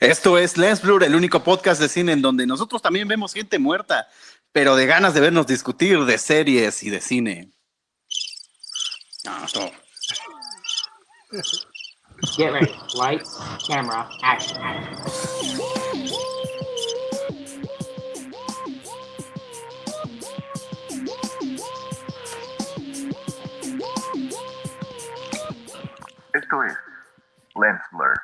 Esto es Lens Blur, el único podcast de cine en donde nosotros también vemos gente muerta, pero de ganas de vernos discutir de series y de cine. No, esto- Get ready. Lights, camera, action. Esto es Lens Blur.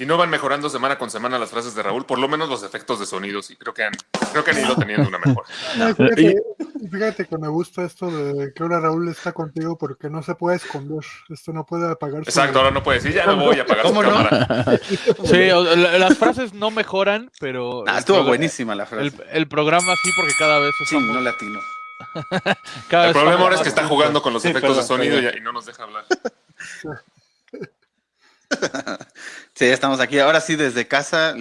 Si no van mejorando semana con semana las frases de Raúl, por lo menos los efectos de sonido, sí, creo que han, creo que han ido teniendo una mejora. No, fíjate, fíjate que me gusta esto de que ahora Raúl está contigo porque no se puede esconder. Esto no puede apagar su- Exacto, ahora no puede decir, ya no voy a apagar su ¿Cómo no? cámara. Sí, o- la- las frases no mejoran, pero. Ah, estuvo programa- buenísima la frase. El, el programa sí, porque cada vez Sí, estamos- no latino. cada El problema ahora es que está jugando con los Sí, efectos de sonido perdón. y, y no nos deja hablar. Sí, estamos aquí. Ahora sí, desde casa.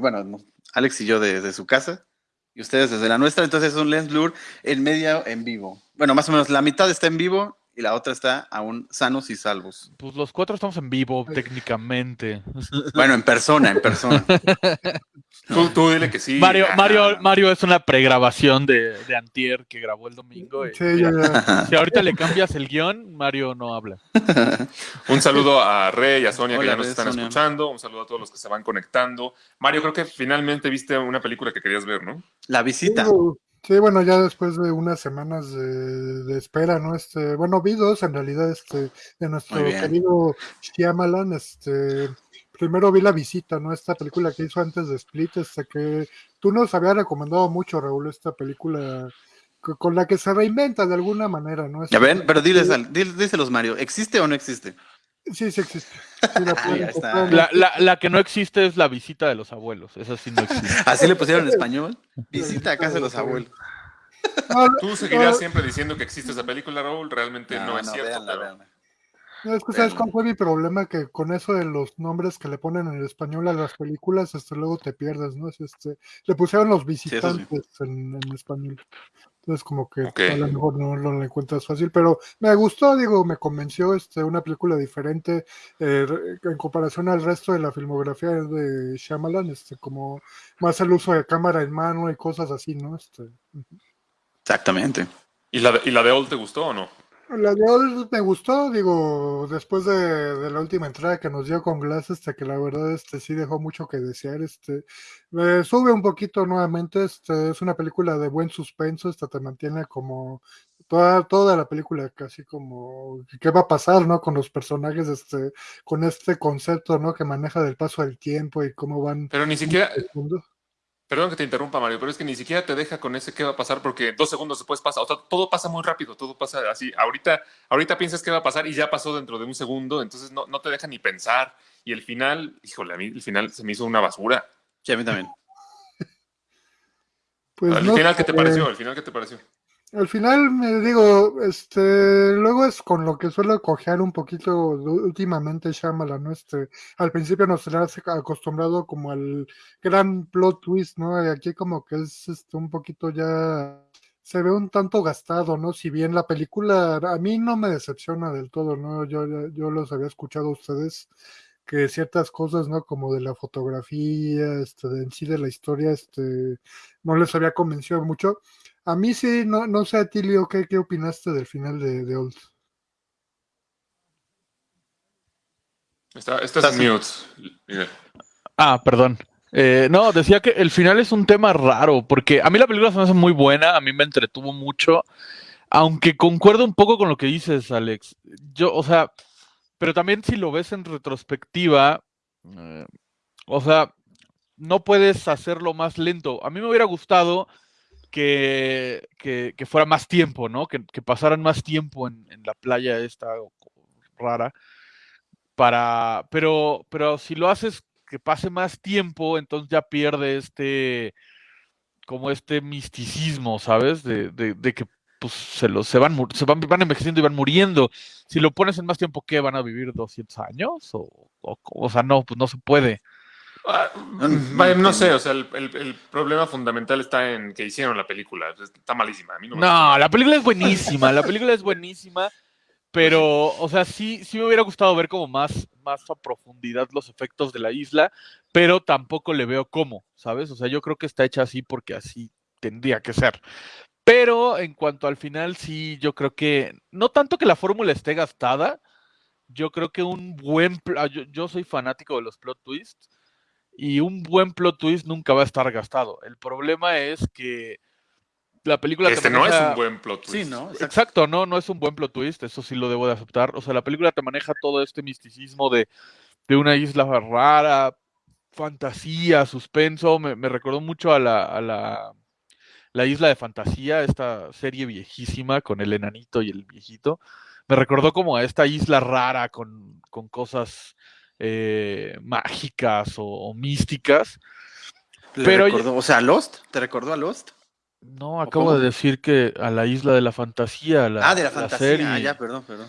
bueno, no, Alex y yo desde su casa. Y ustedes desde la nuestra. Entonces es un Lens Blur en medio en vivo. Bueno, más o menos la mitad está en vivo y la otra está aún sanos y salvos. Pues los cuatro estamos en vivo, técnicamente. Bueno, en persona, en persona. Tú, tú dile que sí. Mario. Mario, Mario es una pregrabación de, de Antier que grabó el domingo. y Sí, ya, ya. Si ahorita le cambias el guion, Mario no habla. Un saludo a Rey y a Sonia que ya nos Rey, están Sonia. escuchando. Un saludo a todos los que se van conectando. Mario, creo que finalmente viste una película que querías ver, ¿no? La visita. Sí, bueno, ya después de unas semanas de, de espera, ¿no? Este, bueno, vi dos en realidad, este, de nuestro querido Shyamalan, este, primero vi La Visita, ¿no? Esta película que hizo antes de Split, este, que tú nos habías recomendado mucho, Raúl, esta película co- con la que se reinventa de alguna manera, ¿no? Ya Este, ven, pero diles, al- díselos, Mario. ¿Existe o no existe? Sí, sí existe. Sí, la. La, la- la que no existe es la visita de los abuelos. Esa sí no existe. Así le pusieron en español. Visita a casa de los abuelos. No, Tú seguirás no, siempre diciendo que existe esa película, Raúl. Realmente no, es cierto. véanla, pero- véanla. No, es que sabes cuál fue mi problema, que con eso de los nombres que le ponen en español a las películas, este, luego te pierdes, ¿no? Es, Este, le pusieron los visitantes en, en español. Entonces como que a lo mejor no lo encuentras fácil, pero me gustó, digo, me convenció este, una película diferente eh, en comparación al resto de la filmografía de Shyamalan, este, como más el uso de cámara en mano y cosas así, ¿no? Este, Exactamente. ¿Y la, ¿Y la de Old te gustó o no? La de Old me gustó, digo, después de, de la última entrada que nos dio con Glass, este, que la verdad este, sí dejó mucho que desear, este, me sube un poquito nuevamente, este, es una película de buen suspenso, esta te mantiene como toda, toda la película casi como qué va a pasar, ¿no? Con los personajes, este, con este concepto, ¿no? Que maneja del paso del tiempo y cómo van. Pero ni siquiera. Perdón que te interrumpa, Mario, pero es que ni siquiera te deja con ese qué va a pasar porque dos segundos después pasa. O sea, todo pasa muy rápido, todo pasa así. Ahorita, ahorita piensas qué va a pasar y ya pasó dentro de un segundo, entonces no, no te deja ni pensar. Y el final, híjole, a mí el final se me hizo una basura. Sí, a mí también. Pues ¿El no final qué te pareció? ¿El final qué te pareció? Al final, me digo, este, luego es con lo que suelo cojear un poquito últimamente Shyamalan, ¿no? Este, al principio nos tenía acostumbrado como al gran plot twist, ¿no? Y aquí como que es este, un poquito ya, se ve un tanto gastado, ¿no? Si bien la película a mí no me decepciona del todo, ¿no? Yo, yo los había escuchado a ustedes que ciertas cosas, ¿no? Como de la fotografía, este, en sí de la historia, este, no les había convencido mucho. A mí sí, no, no sé a ti, Leo, ¿qué, qué opinaste del final de, de Old? Está, estás mute. Miguel. Ah, perdón. Eh, no, decía que el final es un tema raro, porque a mí la película se me hace muy buena, a mí me entretuvo mucho, aunque concuerdo un poco con lo que dices, Alex. Yo, o sea, pero también si lo ves en retrospectiva, eh, o sea, no puedes hacerlo más lento. A mí me hubiera gustado que, que, fuera más tiempo, ¿no? Que, pasaran más tiempo en, la playa esta rara. Para, pero, pero si lo haces que pase más tiempo, entonces ya pierde este, como este misticismo, ¿sabes? De, de, de que pues se, los, se, van, se van, van envejeciendo y van muriendo. Si lo pones en más tiempo, ¿qué? ¿Van a vivir 200 años? O, o, o sea, no, pues no se puede. Ah, No, no sé, o sea, el, el- el problema fundamental está en que hicieron la película. Está malísima. A mí no me No, la película es buenísima, la película es buenísima, Pero, o sea, sí, sí me hubiera gustado ver como más, más a profundidad los efectos de la isla, pero tampoco le veo cómo, ¿sabes? O sea, yo creo que está hecha así porque así tendría que ser. Pero en cuanto al final, sí, yo creo que, no tanto que la fórmula esté gastada, yo creo que un buen, ah, yo, yo soy fanático de los plot twists, y un buen plot twist nunca va a estar gastado. El problema es que la película te Este no es maneja- un buen plot twist. Sí, ¿no? Exacto. Exacto, no, no es un buen plot twist, eso sí lo debo de aceptar. O sea, la película te maneja todo este misticismo de, de una isla rara, fantasía, suspenso. Me, me recordó mucho a la, a la, la isla de fantasía, esta serie viejísima con el enanito y el viejito. Me recordó como a esta isla rara con, con cosas eh, mágicas o, o místicas. Pero- recordó- o sea, Lost, ¿te recordó a Lost? No, acabo de decir que a la isla de la fantasía, la, ah, de la fantasía. serie. Ah, ya, perdón, perdón.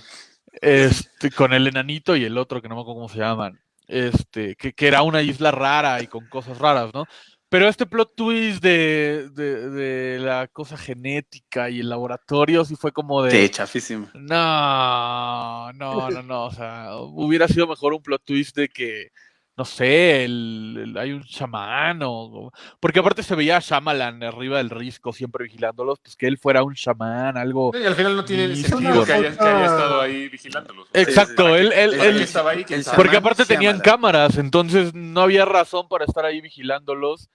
Este, con el enanito y el otro, que no me acuerdo cómo se llaman. Este, que, que era una isla rara y con cosas raras, ¿no? Pero este plot twist de, de, de la cosa genética y el laboratorio sí fue como de. Sí, chafísimo. No, no, no, no. O sea, hubiera sido mejor un plot twist de que, no sé, el, el- hay un chamán o. Porque aparte se veía a Shyamalan arriba del risco, siempre vigilándolos, pues que él fuera un chamán, algo. Y al final no tiene sentido que haya, que haya estado ahí vigilándolos. Exacto, ¿para qué- él- él- él- estaba ahí? Porque aparte tenían Shyamalan. cámaras, entonces no había razón para estar ahí vigilándolos.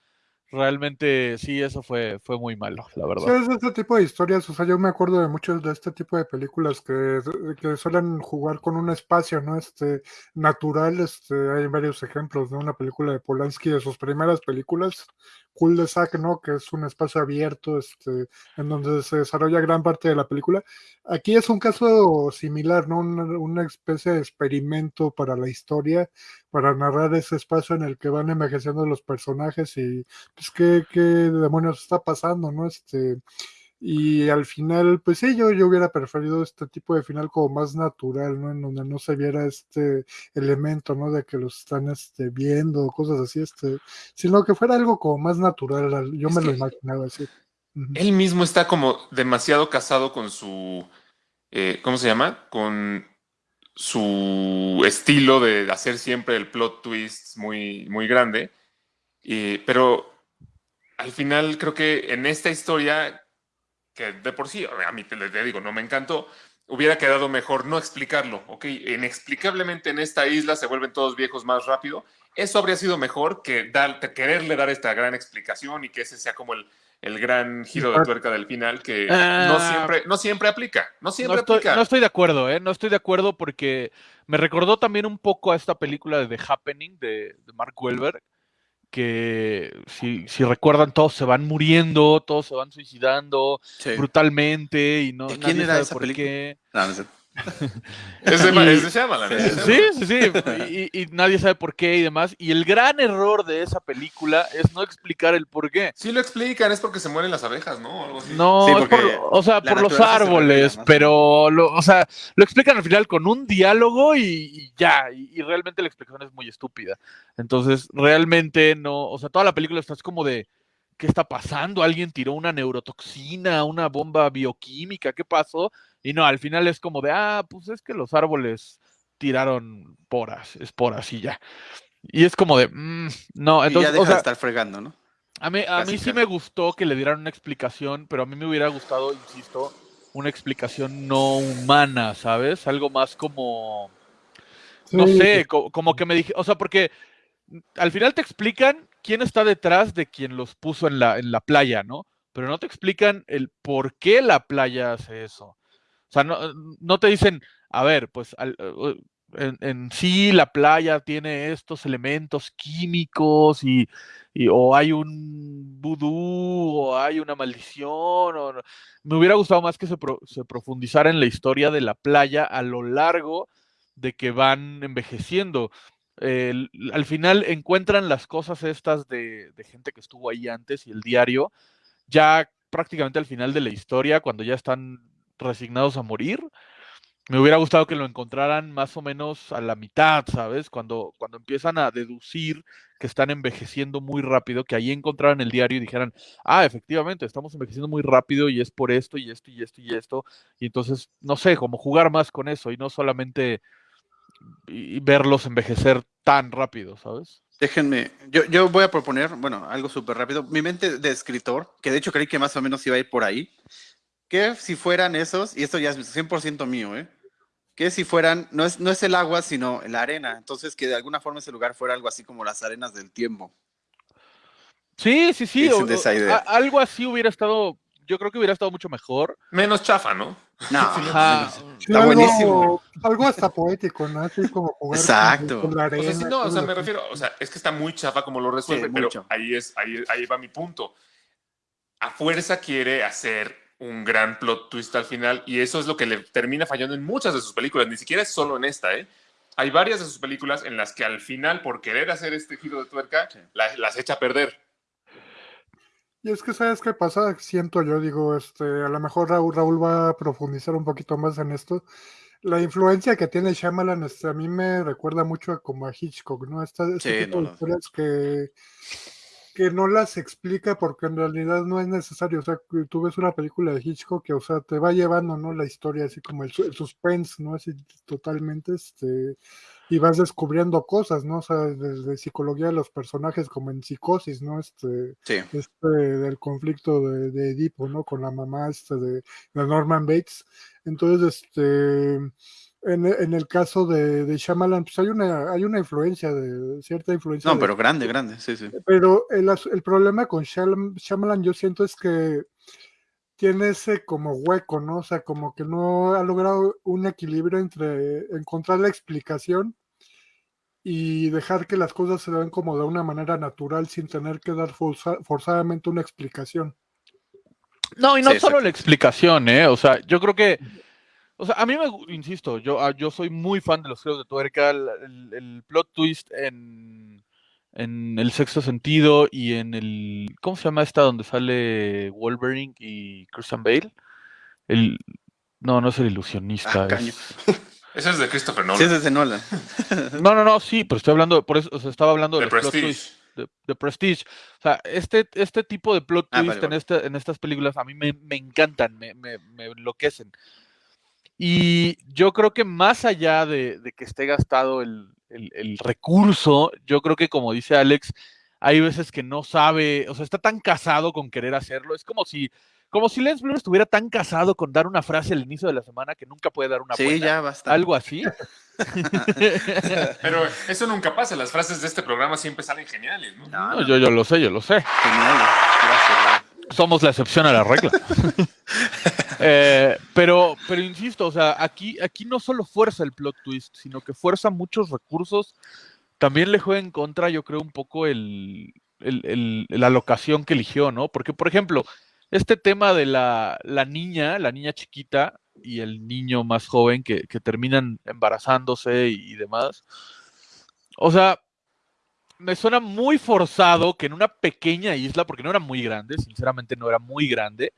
Realmente sí, eso fue, fue muy malo, la Sí, verdad. es este tipo de historias, o sea, yo me acuerdo de muchos de este tipo de películas que, que suelen jugar con un espacio, ¿no? Este, natural, este, hay varios ejemplos, ¿no? Una película de Polanski de sus primeras películas, Cool de Zack, ¿no? Que es un espacio abierto, este, en donde se desarrolla gran parte de la película. Aquí es un caso similar, ¿no? Una, una especie de experimento para la historia, para narrar ese espacio en el que van envejeciendo los personajes y pues qué, qué demonios está pasando, ¿no? Este, y al final, pues sí, yo, yo hubiera preferido este tipo de final como más natural, ¿no? En donde no se viera este elemento, ¿no? De que los están este, viendo, cosas así, este, sino que fuera algo como más natural, al- yo Es me lo imaginaba así. Él mismo está como demasiado casado con su, eh, ¿cómo se llama? Con su estilo de hacer siempre el plot twist muy, muy grande. Y- pero al final creo que en esta historia, que de por sí, a mí te, digo, no me encantó, hubiera quedado mejor no explicarlo, ¿ok? Inexplicablemente en esta isla se vuelven todos viejos más rápido. Eso habría sido mejor que dar, que quererle dar esta gran explicación y que ese sea como el, el gran giro de tuerca del final que Ah. no, siempre, no siempre aplica. No No siempre estoy, aplica. no estoy de acuerdo, ¿eh? No estoy de acuerdo porque me recordó también un poco a esta película de The Happening de, de Mark Wahlberg, que si, si recuerdan todos se van muriendo, todos se van suicidando Sí. brutalmente y no ¿De quién nadie era sabe esa por película? qué. No, no sé. Es de, Y- es de Shyamalan, es de Sí, sí, sí. Y, y nadie sabe por qué y demás. Y el gran error de esa película es no explicar el por qué. Sí lo explican, es porque se mueren las abejas, ¿no? Algo así. No, Sí, es porque por, o sea, por los se árboles, pero, lo, o sea, lo explican al final con un diálogo y, y ya, y, y realmente la explicación es muy estúpida. Entonces, realmente no, o sea, toda la película estás como de, ¿qué está pasando? ¿Alguien tiró una neurotoxina, una bomba bioquímica? ¿Qué pasó? Y no, al final es como de, ah, pues es que los árboles tiraron poras, esporas y ya. Y es como de, mm, no, y entonces, ya deja o sea, de estar fregando, ¿no? a mí, a mí sí me gustó que le dieran una explicación, pero a mí me hubiera gustado, insisto, una explicación no humana, ¿sabes? Algo más como, no Sí, sé, co- como que me dije, o sea, porque al final te explican quién está detrás de quien los puso en la, en la playa, ¿no? Pero no te explican el por qué la playa hace eso. O sea, no, te dicen, a ver, pues al- uh, en, en sí la playa tiene estos elementos químicos y, y- o hay un vudú o hay una maldición. Me hubiera gustado más que se, pro- se profundizara en la historia de la playa a lo largo de que van envejeciendo. Al final encuentran las cosas estas de, de gente que estuvo ahí antes y el diario, ya prácticamente al final de la historia, cuando ya están resignados a morir. Me hubiera gustado que lo encontraran más o menos a la mitad, ¿sabes? Cuando, cuando empiezan a deducir que están envejeciendo muy rápido, que ahí encontraran el diario y dijeran, ah, efectivamente, estamos envejeciendo muy rápido y es por esto y esto y esto y esto. Y entonces, no sé, como jugar más con eso y no solamente verlos envejecer tan rápido, ¿sabes? Déjenme, yo, yo voy a proponer, bueno, algo súper rápido. Mi mente de escritor, que de hecho creí que más o menos iba a ir por ahí, que si fueran esos, y esto ya es 100% mío, ¿eh? Que si fueran, no es, no es el agua, sino la arena. Entonces, que de alguna forma ese lugar fuera algo así como las arenas del tiempo. Sí, sí, sí. Dicen o- de esa o- idea. a- algo así hubiera estado, yo creo que hubiera estado mucho mejor. Menos chafa, ¿no? No, Ajá. Está algo, buenísimo. Algo hasta poético, ¿no? Así como jugar Exacto. con la O sea, sí, no, o sea, me refiero, o sea, es que está muy chafa como lo resuelve, Sí, pero mucho. ahí es, ahí, ahí va mi punto. A fuerza quiere hacer un gran plot twist al final y eso es lo que le termina fallando en muchas de sus películas, ni siquiera es solo en esta, ¿eh? Hay varias de sus películas en las que al final, por querer hacer este giro de tuerca, la- las echa a perder. Y es que, ¿sabes qué pasa? Siento yo, digo, este, a lo mejor Raúl, Raúl va a profundizar un poquito más en esto. La influencia que tiene Shyamalan, este, a mí me recuerda mucho a, como a Hitchcock, ¿no? Esta, este Sí, tipo no, de no. historias que, que no las explica porque en realidad no es necesario. O sea, tú ves una película de Hitchcock que, o sea, te va llevando, ¿no? La historia, así como el, el suspense, ¿no? Así totalmente, este, y vas descubriendo cosas, ¿no? O sea, desde psicología de los personajes como en psicosis, ¿no? Este, Sí. este del conflicto de, de Edipo, ¿no? Con la mamá este de, de Norman Bates. Entonces, este en, en el caso de, de Shyamalan, pues hay una, hay una influencia, de cierta influencia. No, de- pero grande, grande, sí, sí. pero el, el problema con Shyam- Shyamalan, yo siento es que tiene ese como hueco, ¿no? O sea, como que no ha logrado un equilibrio entre encontrar la explicación y dejar que las cosas se den como de una manera natural sin tener que dar forza- forzadamente una explicación. No, y no Sí, solo la explicación, ¿eh? O sea, yo creo que, o sea, a mí me, insisto, yo, ah, yo soy muy fan de los giros de tuerca, el, el- el plot twist en, en El Sexto Sentido y en el, ¿cómo se llama esta donde sale Wolverine y Christian Bale? El, no, no es el ilusionista. Ah, es- Eso es de Christopher Nolan. Sí, es de Nolan. No, no, no, sí, pero estoy hablando, por eso, o sea, estaba hablando de, plot Prestige. twists de, de Prestige. O sea, este, este tipo de plot Ah, twist vale, en, vale. este- en estas películas a mí me, me encantan, me, me, me enloquecen. Y yo creo que más allá de, de que esté gastado el, el- el recurso, yo creo que como dice Alex, hay veces que no sabe, o sea, está tan casado con querer hacerlo. Es como si, como si Lance Blur estuviera tan casado con dar una frase al inicio de la semana que nunca puede dar una Sí, buena. ya basta. Algo así. Pero eso nunca pasa, las frases de este programa siempre salen geniales, ¿no? No, No, yo, yo lo sé, yo lo sé. Genial. Gracias. Somos la excepción a la regla. Eh, pero, pero insisto, o sea, aquí, aquí no solo fuerza el plot twist, sino que fuerza muchos recursos. También le juega en contra, yo creo, un poco el, el- el- la locación que eligió, ¿no? Porque, por ejemplo, este tema de la, la niña, la niña chiquita y el niño más joven que, que terminan embarazándose y, y demás. O sea, me suena muy forzado que en una pequeña isla, porque no era muy grande, sinceramente no era muy grande,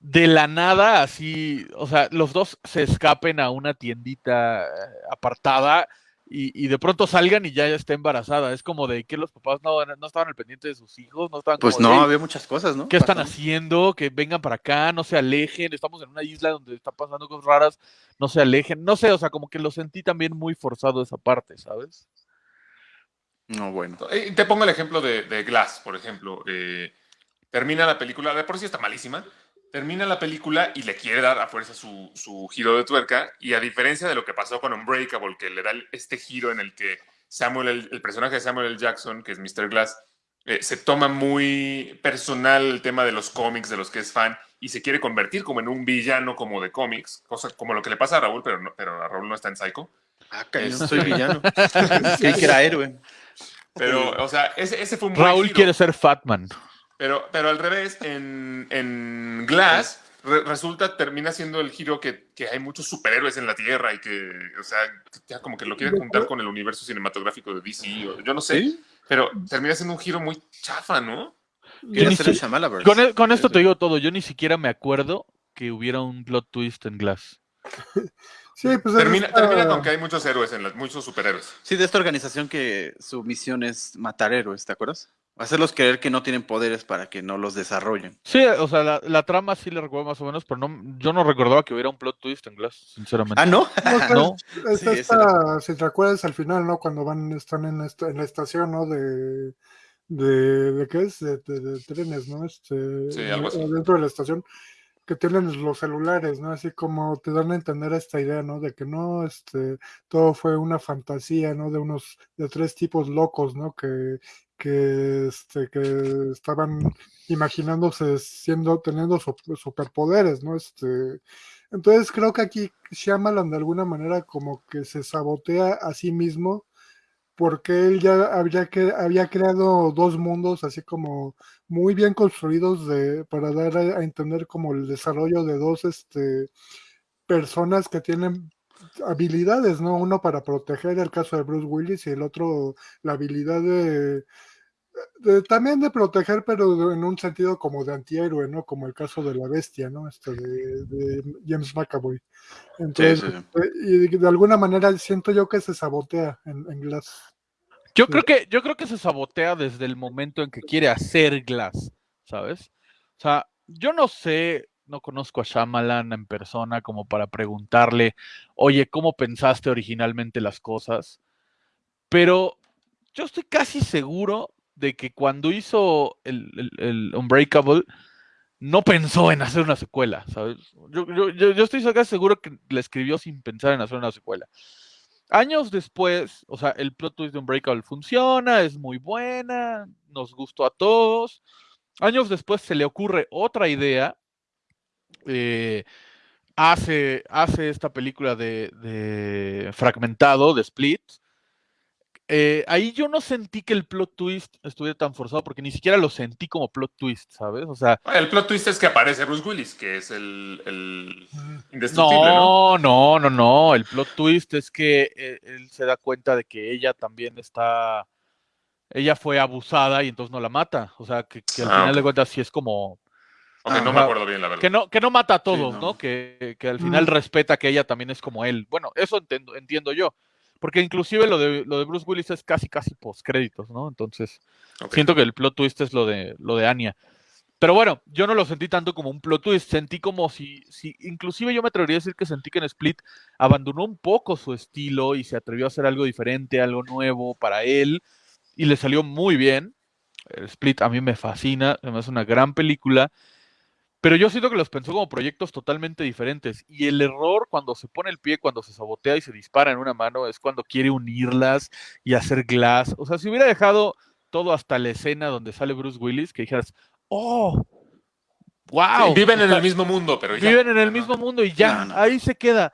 de la nada, así, o sea, los dos se escapen a una tiendita eh, apartada y, y de pronto salgan y ya está embarazada. Es como de que los papás no, no estaban al pendiente de sus hijos, no estaban Pues como no, de, había muchas cosas, ¿no? ¿Qué están haciendo? Que vengan para acá, no se alejen. Estamos en una isla donde están pasando cosas raras, no se alejen. No sé, o sea, como que lo sentí también muy forzado esa parte, ¿sabes? No, bueno. Eh, Te pongo el ejemplo de, de Glass, por ejemplo. Eh, termina la película, de por sí está malísima. Termina la película y le quiere dar a fuerza su, su giro de tuerca. Y a diferencia de lo que pasó con Unbreakable, que le da este giro en el que Samuel, el, el personaje de Samuel L. Jackson, que es Mr. Glass, eh, se toma muy personal el tema de los cómics, de los que es fan, y se quiere convertir como en un villano como de cómics, cosa como lo que le pasa a Raúl, pero, no, pero a Raúl no está en Psycho. Ah, cañón, Este- soy villano. Creí que era héroe. Pero, o sea, ese, ese fue un buen Raúl giro. quiere ser Fatman. Pero, pero al revés, en, en Glass re- resulta, termina siendo el giro que, que hay muchos superhéroes en la Tierra y que, o sea, ya como que lo quieren juntar con el universo cinematográfico de DC, o yo no sé, ¿Sí? pero termina siendo un giro muy chafa, ¿no? El si-. Con, con esto te digo todo. Yo ni siquiera me acuerdo que hubiera un plot twist en Glass. Sí, pues es Termina, termina con que hay muchos héroes, en las, muchos superhéroes. Sí, de esta organización que su misión es matar héroes, ¿te acuerdas? Hacerlos creer que no tienen poderes para que no los desarrollen. Sí, o sea, la, la trama sí le recuerdo más o menos, pero no, yo no recordaba que hubiera un plot twist en Glass, sinceramente. Ah, ¿no? No, No. es Sí, esta, si te acuerdas al final, ¿no? Cuando van, están en, esta, en la estación, ¿no? De, de, de ¿qué es? De, de- de trenes, ¿no? Este, Sí, algo así. Dentro de la estación, que tienen los celulares, ¿no? Así como te dan a entender esta idea, ¿no? De que no, este, todo fue una fantasía, ¿no? De unos, de tres tipos locos, ¿no? Que, que, este, que estaban imaginándose siendo, teniendo su- superpoderes, ¿no? Este, entonces creo que aquí Shyamalan de alguna manera como que se sabotea a sí mismo porque él ya había, creado dos mundos así como muy bien construidos para dar a, a entender como el desarrollo de dos este, personas que tienen habilidades, ¿no? Uno para proteger el caso de Bruce Willis y el otro la habilidad de, de- también de proteger, pero de- en un sentido como de antihéroe, ¿no? Como el caso de la bestia, ¿no? Este de, de James McAvoy. Entonces, sí, sí. eh, y de alguna manera siento yo que se sabotea en, en Glass. Yo Sí. creo que, yo creo que se sabotea desde el momento en que quiere hacer Glass, ¿sabes? O sea, yo no sé, no conozco a Shyamalan en persona como para preguntarle, oye, ¿cómo pensaste originalmente las cosas? Pero yo estoy casi seguro de que cuando hizo el, el- el Unbreakable, no pensó en hacer una secuela, ¿sabes? Yo, yo- yo- estoy casi seguro que la escribió sin pensar en hacer una secuela. Años después, o sea, el plot twist de Unbreakable funciona, es muy buena, nos gustó a todos. Años después se le ocurre otra idea, eh, hace, hace esta película de, de Fragmentado, de Split. Eh, ahí yo no sentí que el plot twist estuviera tan forzado porque ni siquiera lo sentí como plot twist, ¿sabes? O sea, El plot twist es que aparece Bruce Willis, que es el, el indestructible, ¿no? No, no, no, no. El plot twist es que eh, él se da cuenta de que ella también está. Ella fue abusada y entonces no la mata. O sea, que, que al Ah, final de cuentas sí es como. Ok, no me acuerdo bien, la verdad. Que no, que no mata a todos, no. ¿no? Que, que al final Mm. respeta que ella también es como él. Bueno, eso entiendo, entiendo yo. Porque inclusive lo de, lo de Bruce Willis es casi, casi postcréditos, ¿no? Entonces, siento que el plot twist es lo de, lo de Anya. Pero bueno, yo no lo sentí tanto como un plot twist, sentí como si, si, inclusive yo me atrevería a decir que sentí que en Split abandonó un poco su estilo y se atrevió a hacer algo diferente, algo nuevo para él, y le salió muy bien. El Split a mí me fascina, me hace una gran película, pero yo siento que los pensó como proyectos totalmente diferentes, y el error cuando se pone el pie, cuando se sabotea y se dispara en una mano, es cuando quiere unirlas y hacer glass. O sea, si hubiera dejado todo hasta la escena donde sale Bruce Willis, que dijeras, oh, wow. Viven en el mismo mundo, pero ya. Viven en el No, mismo mundo y ya, No, no. ahí se queda.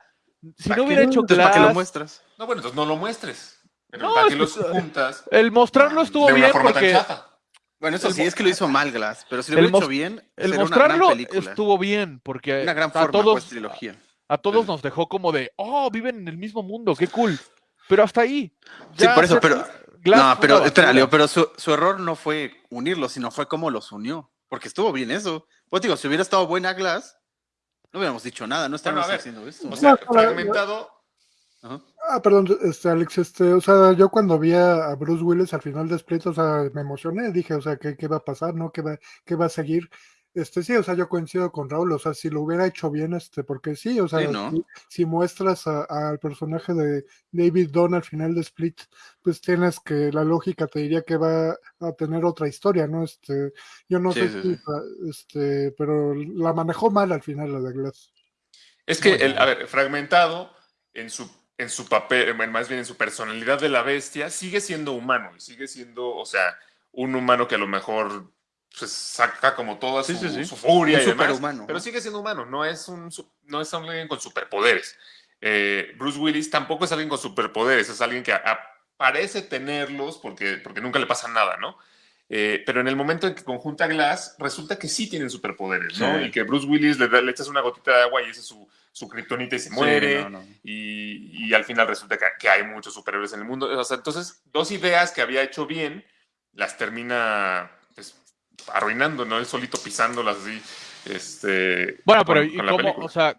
Si ¿Para no hubiera hecho Entonces, ¿para qué lo Glass, muestras? No, bueno, entonces no lo muestres. Pero No, ¿para que- los juntas el mostrarlo estuvo de una bien forma porque tan chafa? Bueno, eso El sí, es que lo hizo mal Glass, pero si lo hubiera hecho bien, el sería una gran mostrarlo película. estuvo bien porque Una gran a forma, todos, pues, trilogía. a todos nos dejó como de, oh, viven en el mismo mundo, qué cool. Pero hasta ahí. Sí, por eso, pero- Glass no, pero espera. Leo, pero su, su error no fue unirlos, sino fue cómo los unió. Porque estuvo bien eso. Pues digo, si hubiera estado buena Glass, no hubiéramos dicho nada, no estaríamos a ver, haciendo esto. O sea, fragmentado. Ajá. Ah, perdón, este, Alex, este, o sea, yo cuando vi a, Bruce Willis al final de Split, o sea, me emocioné, dije, o sea, ¿qué, qué va a pasar, no? ¿Qué va, qué va a seguir? Este, sí, o sea, yo coincido con Raúl, o sea, si lo hubiera hecho bien, este, porque sí, o sea, Sí, ¿no? si, si muestras al personaje de David Dunn al final de Split, pues tienes que, la lógica te diría que va a tener otra historia, ¿no? Este, yo no Sí, sé sí, si, este, pero la manejó mal al final la de Glass. Es que, el, a ver, fragmentado en su, en su papel, más bien en su personalidad de la bestia, sigue siendo humano y sigue siendo, o sea, un humano que a lo mejor pues, saca como toda su, sí, sí. su furia Un y demás, pero sigue siendo humano, no es, un, no es alguien con superpoderes. Eh, Bruce Willis tampoco es alguien con superpoderes, es alguien que a- a- parece tenerlos porque, porque nunca le pasa nada, ¿no? Eh, pero en el momento en que conjunta Glass, resulta que sí tienen superpoderes, ¿no? Y que Bruce Willis le, da- le echas una gotita de agua y ese es su, su kriptonita y se Sí, muere. no, no. Y, y al final resulta que, que hay muchos superhéroes en el mundo. O sea, entonces, dos ideas que había hecho bien, las termina pues, arruinando, ¿no? Él solito pisándolas así. Este, Bueno, con- pero ¿y con cómo? película. O sea,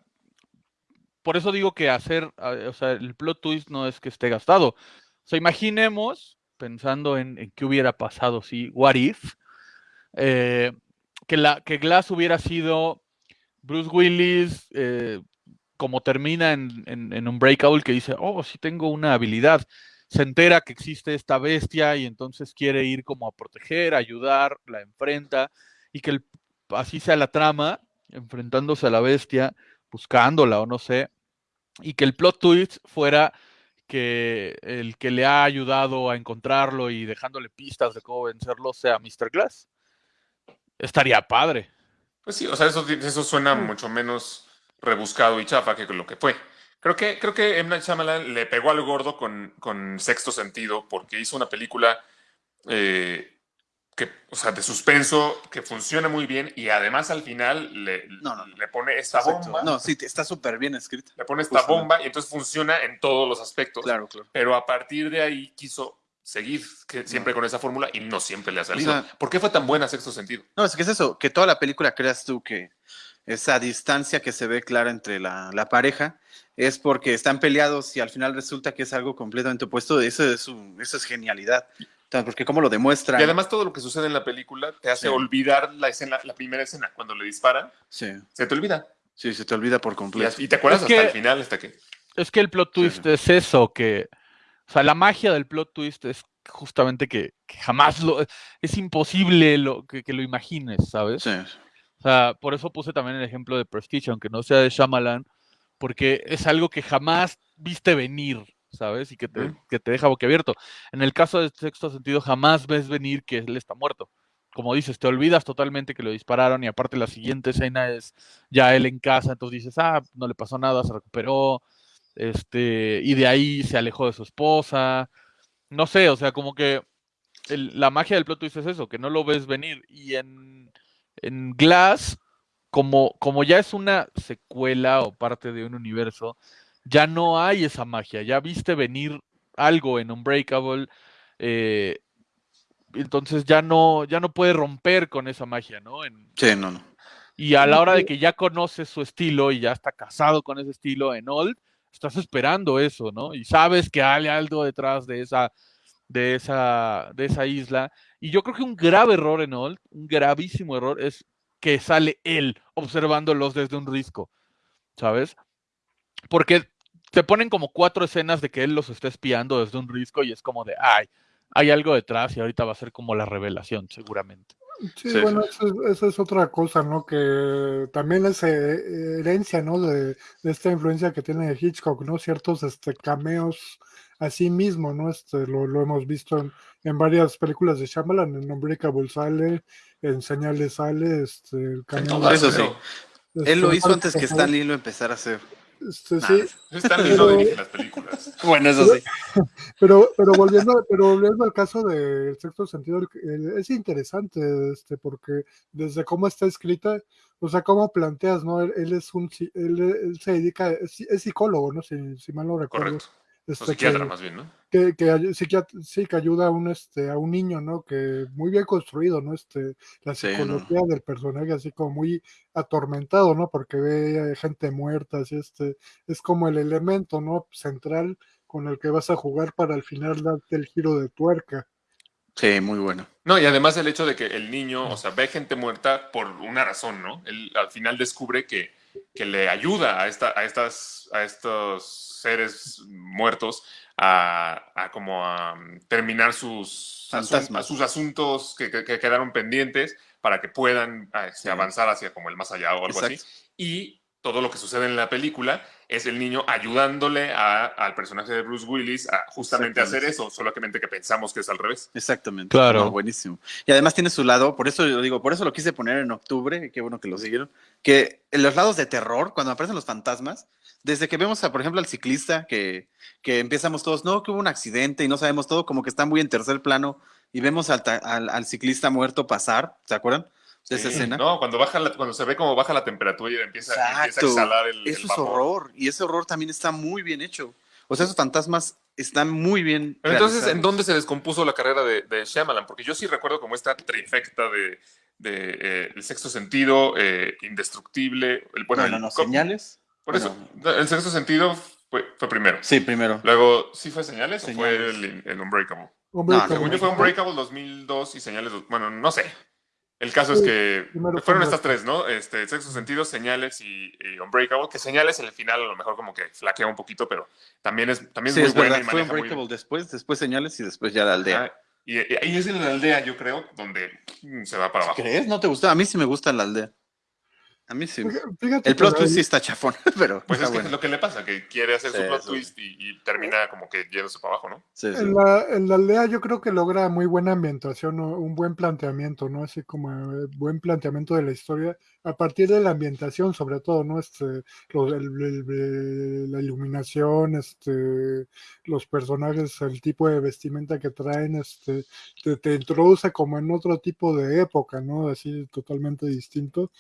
por eso digo que hacer, o sea, el plot twist no es que esté gastado. O sea, imaginemos, pensando en, en qué hubiera pasado si, what if, eh, que, la, que Glass hubiera sido Bruce Willis, eh, como termina en, en, en Unbreakable, que dice, oh, sí tengo una habilidad. Se entera que existe esta bestia y entonces quiere ir como a proteger, a ayudar, la enfrenta, y que el- así sea la trama, enfrentándose a la bestia, buscándola o no sé, y que el plot twist fuera que el que le ha ayudado a encontrarlo y dejándole pistas de cómo vencerlo sea Mr. Glass. Estaría padre. Pues sí, o sea, eso, eso suena mucho menos rebuscado y chafa que lo que fue. Creo que, creo que M. Night Shyamalan le pegó al gordo con, con Sexto Sentido porque hizo una película eh, que, o sea, de suspenso que funciona muy bien y además al final le, No, no, no. le pone esta bomba. No, sí, está súper bien escrita. Le pone esta Justamente. bomba y entonces funciona en todos los aspectos. Claro, claro. Pero a partir de ahí quiso seguir que siempre con esa fórmula y no siempre le ha salido. sea- ¿Por qué fue tan buena Sexto Sentido? No, es que es eso, que toda la película creas tú que esa distancia que se ve clara entre la, la pareja es porque están peleados y al final resulta que es algo completamente opuesto. Eso es, su- eso es genialidad. Entonces, porque cómo lo demuestra. Y además todo lo que sucede en la película te hace Sí. olvidar la escena, la primera escena, cuando le disparan, Sí, se te olvida. sí, se te olvida por completo. y te acuerdas Es hasta que- el final, hasta que... Es que el plot twist sí. es eso, que, o sea, la magia del plot twist es justamente que, que jamás lo, es imposible lo, que, que lo imagines, ¿sabes? Sí, O sea, por eso puse también el ejemplo de Prestige, aunque no sea de Shyamalan, porque es algo que jamás viste venir, ¿sabes? Y que te, que te deja boquiabierto. En el caso de Sexto Sentido, jamás ves venir que él está muerto. Como dices, te olvidas totalmente que lo dispararon y aparte la siguiente escena es ya él en casa, entonces dices, ah, no le pasó nada, se recuperó, este, y de ahí se alejó de su esposa. No sé, o sea, como que el- la magia del plot twist es eso, que no lo ves venir. Y en, en Glass, como, como ya es una secuela o parte de un universo, ya no hay esa magia. Ya viste venir algo en Unbreakable. eh, entonces ya no, ya no puede romper con esa magia, ¿no? En- sí, no, no. y a la hora de que ya conoces su estilo y ya está casado con ese estilo en Old, estás esperando eso, ¿no? Y sabes que hay algo detrás de esa, de esa, de esa isla. Y yo creo que un grave error en Old, un gravísimo error, es que sale él observándolos desde un risco, ¿sabes? Porque te ponen como cuatro escenas de que él los está espiando desde un risco y es como de, ay, hay algo detrás y ahorita va a ser como la revelación, seguramente. Sí, Sí, bueno, eso, es- eso es otra cosa, ¿no? Que también es eh, herencia, ¿no? De, de esta influencia que tiene Hitchcock, ¿no? Ciertos este, cameos a sí mismo, ¿no? Este, lo, lo hemos visto en, en varias películas de Shyamalan, en Unbreakable sale, en Señales sale, este, el cameo todas, Eso sí. este, Él lo hizo antes que Stan Lee lo empezara a hacer. este, sí, Están no dirige las películas. Bueno, eso sí. Pero, pero volviendo, pero volviendo al caso del sexto sentido, el- el- es interesante, este, porque desde cómo está escrita, o sea, cómo planteas, ¿no? Él, él es un, él, él se dedica, es, es psicólogo, ¿no? Si, si mal no recuerdo. Correcto. Este, psiquiatra, que, más bien, ¿no? que, que sí, que ayuda a un, este, a un niño, ¿no? Que muy bien construido, ¿no? Este, la Sí, ¿no? psicología del personaje así como muy atormentado, ¿no? Porque ve eh, gente muerta, así, este, es como el elemento, ¿no? Central con el que vas a jugar para al final darte el giro de tuerca. Sí, muy bueno. No, y además el hecho de que el niño, o sea, ve gente muerta por una razón, ¿no? Él al final descubre que, que le ayuda a, esta, a, estas, a estos seres muertos a, a como a um, terminar sus, asun- sus asuntos que, que- que quedaron pendientes para que puedan este, Sí. avanzar hacia como el más allá o algo así. Y todo lo que sucede en la película es el niño ayudándole a- al personaje de Bruce Willis a justamente hacer eso, solamente que pensamos que es al revés. Exactamente. Claro. No, buenísimo. Y además tiene su lado, por eso yo digo, por eso lo quise poner en octubre, y qué bueno que lo siguieron, que en los lados de terror, cuando aparecen los fantasmas, desde que vemos, a, por ejemplo, al ciclista, que, que empezamos todos, no, que hubo un accidente y no sabemos todo, como que está muy en tercer plano, y vemos al, al, al ciclista muerto pasar, ¿se acuerdan? De esa escena. No, cuando, baja la- cuando se ve cómo baja la temperatura y empieza, empieza a exhalar el, el Eso es vapor. horror, y ese horror también está muy bien hecho. O sea, esos fantasmas están muy bien. Pero entonces, ¿en dónde se descompuso la carrera de, de Shyamalan? Porque yo sí recuerdo como esta trifecta de, de, eh, El sexto sentido, eh, Indestructible, el, bueno, No, el no, no, co- señales. Por Bueno. eso, el sexto sentido fue, fue primero. Sí, primero. Luego, ¿sí fue Señales, o fue el, el Unbreakable? Hombre, No, como- Según yo fue Unbreakable 2002 y Señales, bueno, no sé. El caso es que fueron estas tres, ¿no? Este, Sexto Sentido, Señales y, y Unbreakable, que Señales en el final a lo mejor como que flaquea un poquito, pero también es, también Sí, es muy es buena verdad. y Fue muy Unbreakable bien. después, después señales y después ya la aldea. Ajá. Y, y ahí es en la aldea, yo creo, donde mm, se va para abajo. ¿Crees? ¿No te gusta? A mí sí me gusta la aldea. A mí sí. Fíjate El plot twist sí está chafón, pero Pues está es que bueno. es lo que le pasa, que quiere hacer Sí, su plot sí. twist y, y termina como que yéndose para abajo, ¿no? Sí, sí. En la, en la aldea yo creo que logra muy buena ambientación, un buen planteamiento, ¿no? Así como eh, buen planteamiento de la historia a partir de la ambientación, sobre todo, ¿no? Este, lo- el- el- el- la iluminación, este, los personajes, el tipo de vestimenta que traen, este, te, te introduce como en otro tipo de época, ¿no? Así totalmente distinto.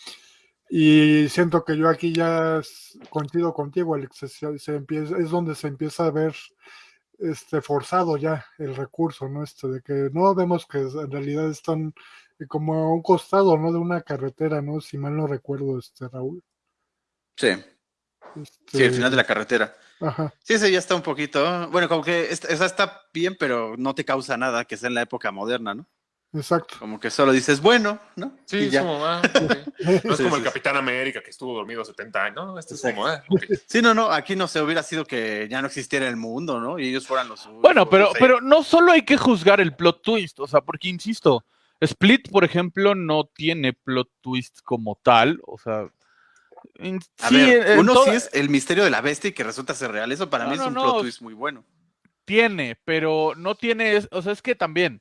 Y siento que yo aquí ya coincido contigo, Alex, se, se empieza, es donde se empieza a ver este forzado ya el recurso, ¿no? Este de que no vemos que en realidad están eh, como a un costado, ¿no? De una carretera, ¿no? Si mal no recuerdo, este Raúl. Sí, Este, sí, el final de la carretera. Ajá. Sí, ese ya está un poquito. Bueno, como que esa está bien, pero no te causa nada que sea en la época moderna, ¿no? Exacto. Como que solo dices, bueno, ¿no? Sí, Y es ya. como, ah. No es Sí, como sí, el sí. Capitán América que estuvo dormido 70 años. No, este es como, ah, ok. Sí, no, no, aquí no se hubiera sido que ya no existiera el mundo, ¿no? Y ellos fueran los suyos, Bueno, pero, pero no solo hay que juzgar el plot twist, o sea, porque insisto, Split, por ejemplo, no tiene plot twist como tal, o sea. en- A sí, ver, en uno sí es el misterio de la bestia y que resulta ser real. Eso para No, mí es no, un no, plot twist muy bueno. tiene, pero no tiene, o sea, es que también,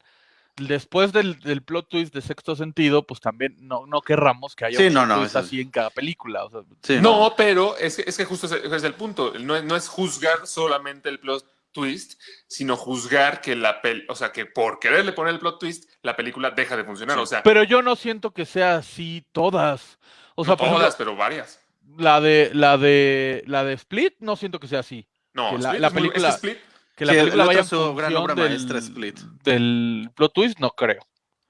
después del, del plot twist de sexto sentido, pues también no, no querramos que haya Sí, un no, plot no, twist así en cada película. O sea, Sí, No, pero es que, es que justo es el punto. No, es- no es juzgar solamente el plot twist, sino juzgar que la pel o sea, que por quererle poner el plot twist, la película deja de funcionar. Sí. O sea, pero yo no siento que sea así todas. O sea, no por todas, ejemplo, pero varias. la de la de la de Split no siento que sea así. No, que la- Split la es muy- es que película- Split Que la Sí, película vaya su gran obra del, maestra, Split. del plot twist, no creo.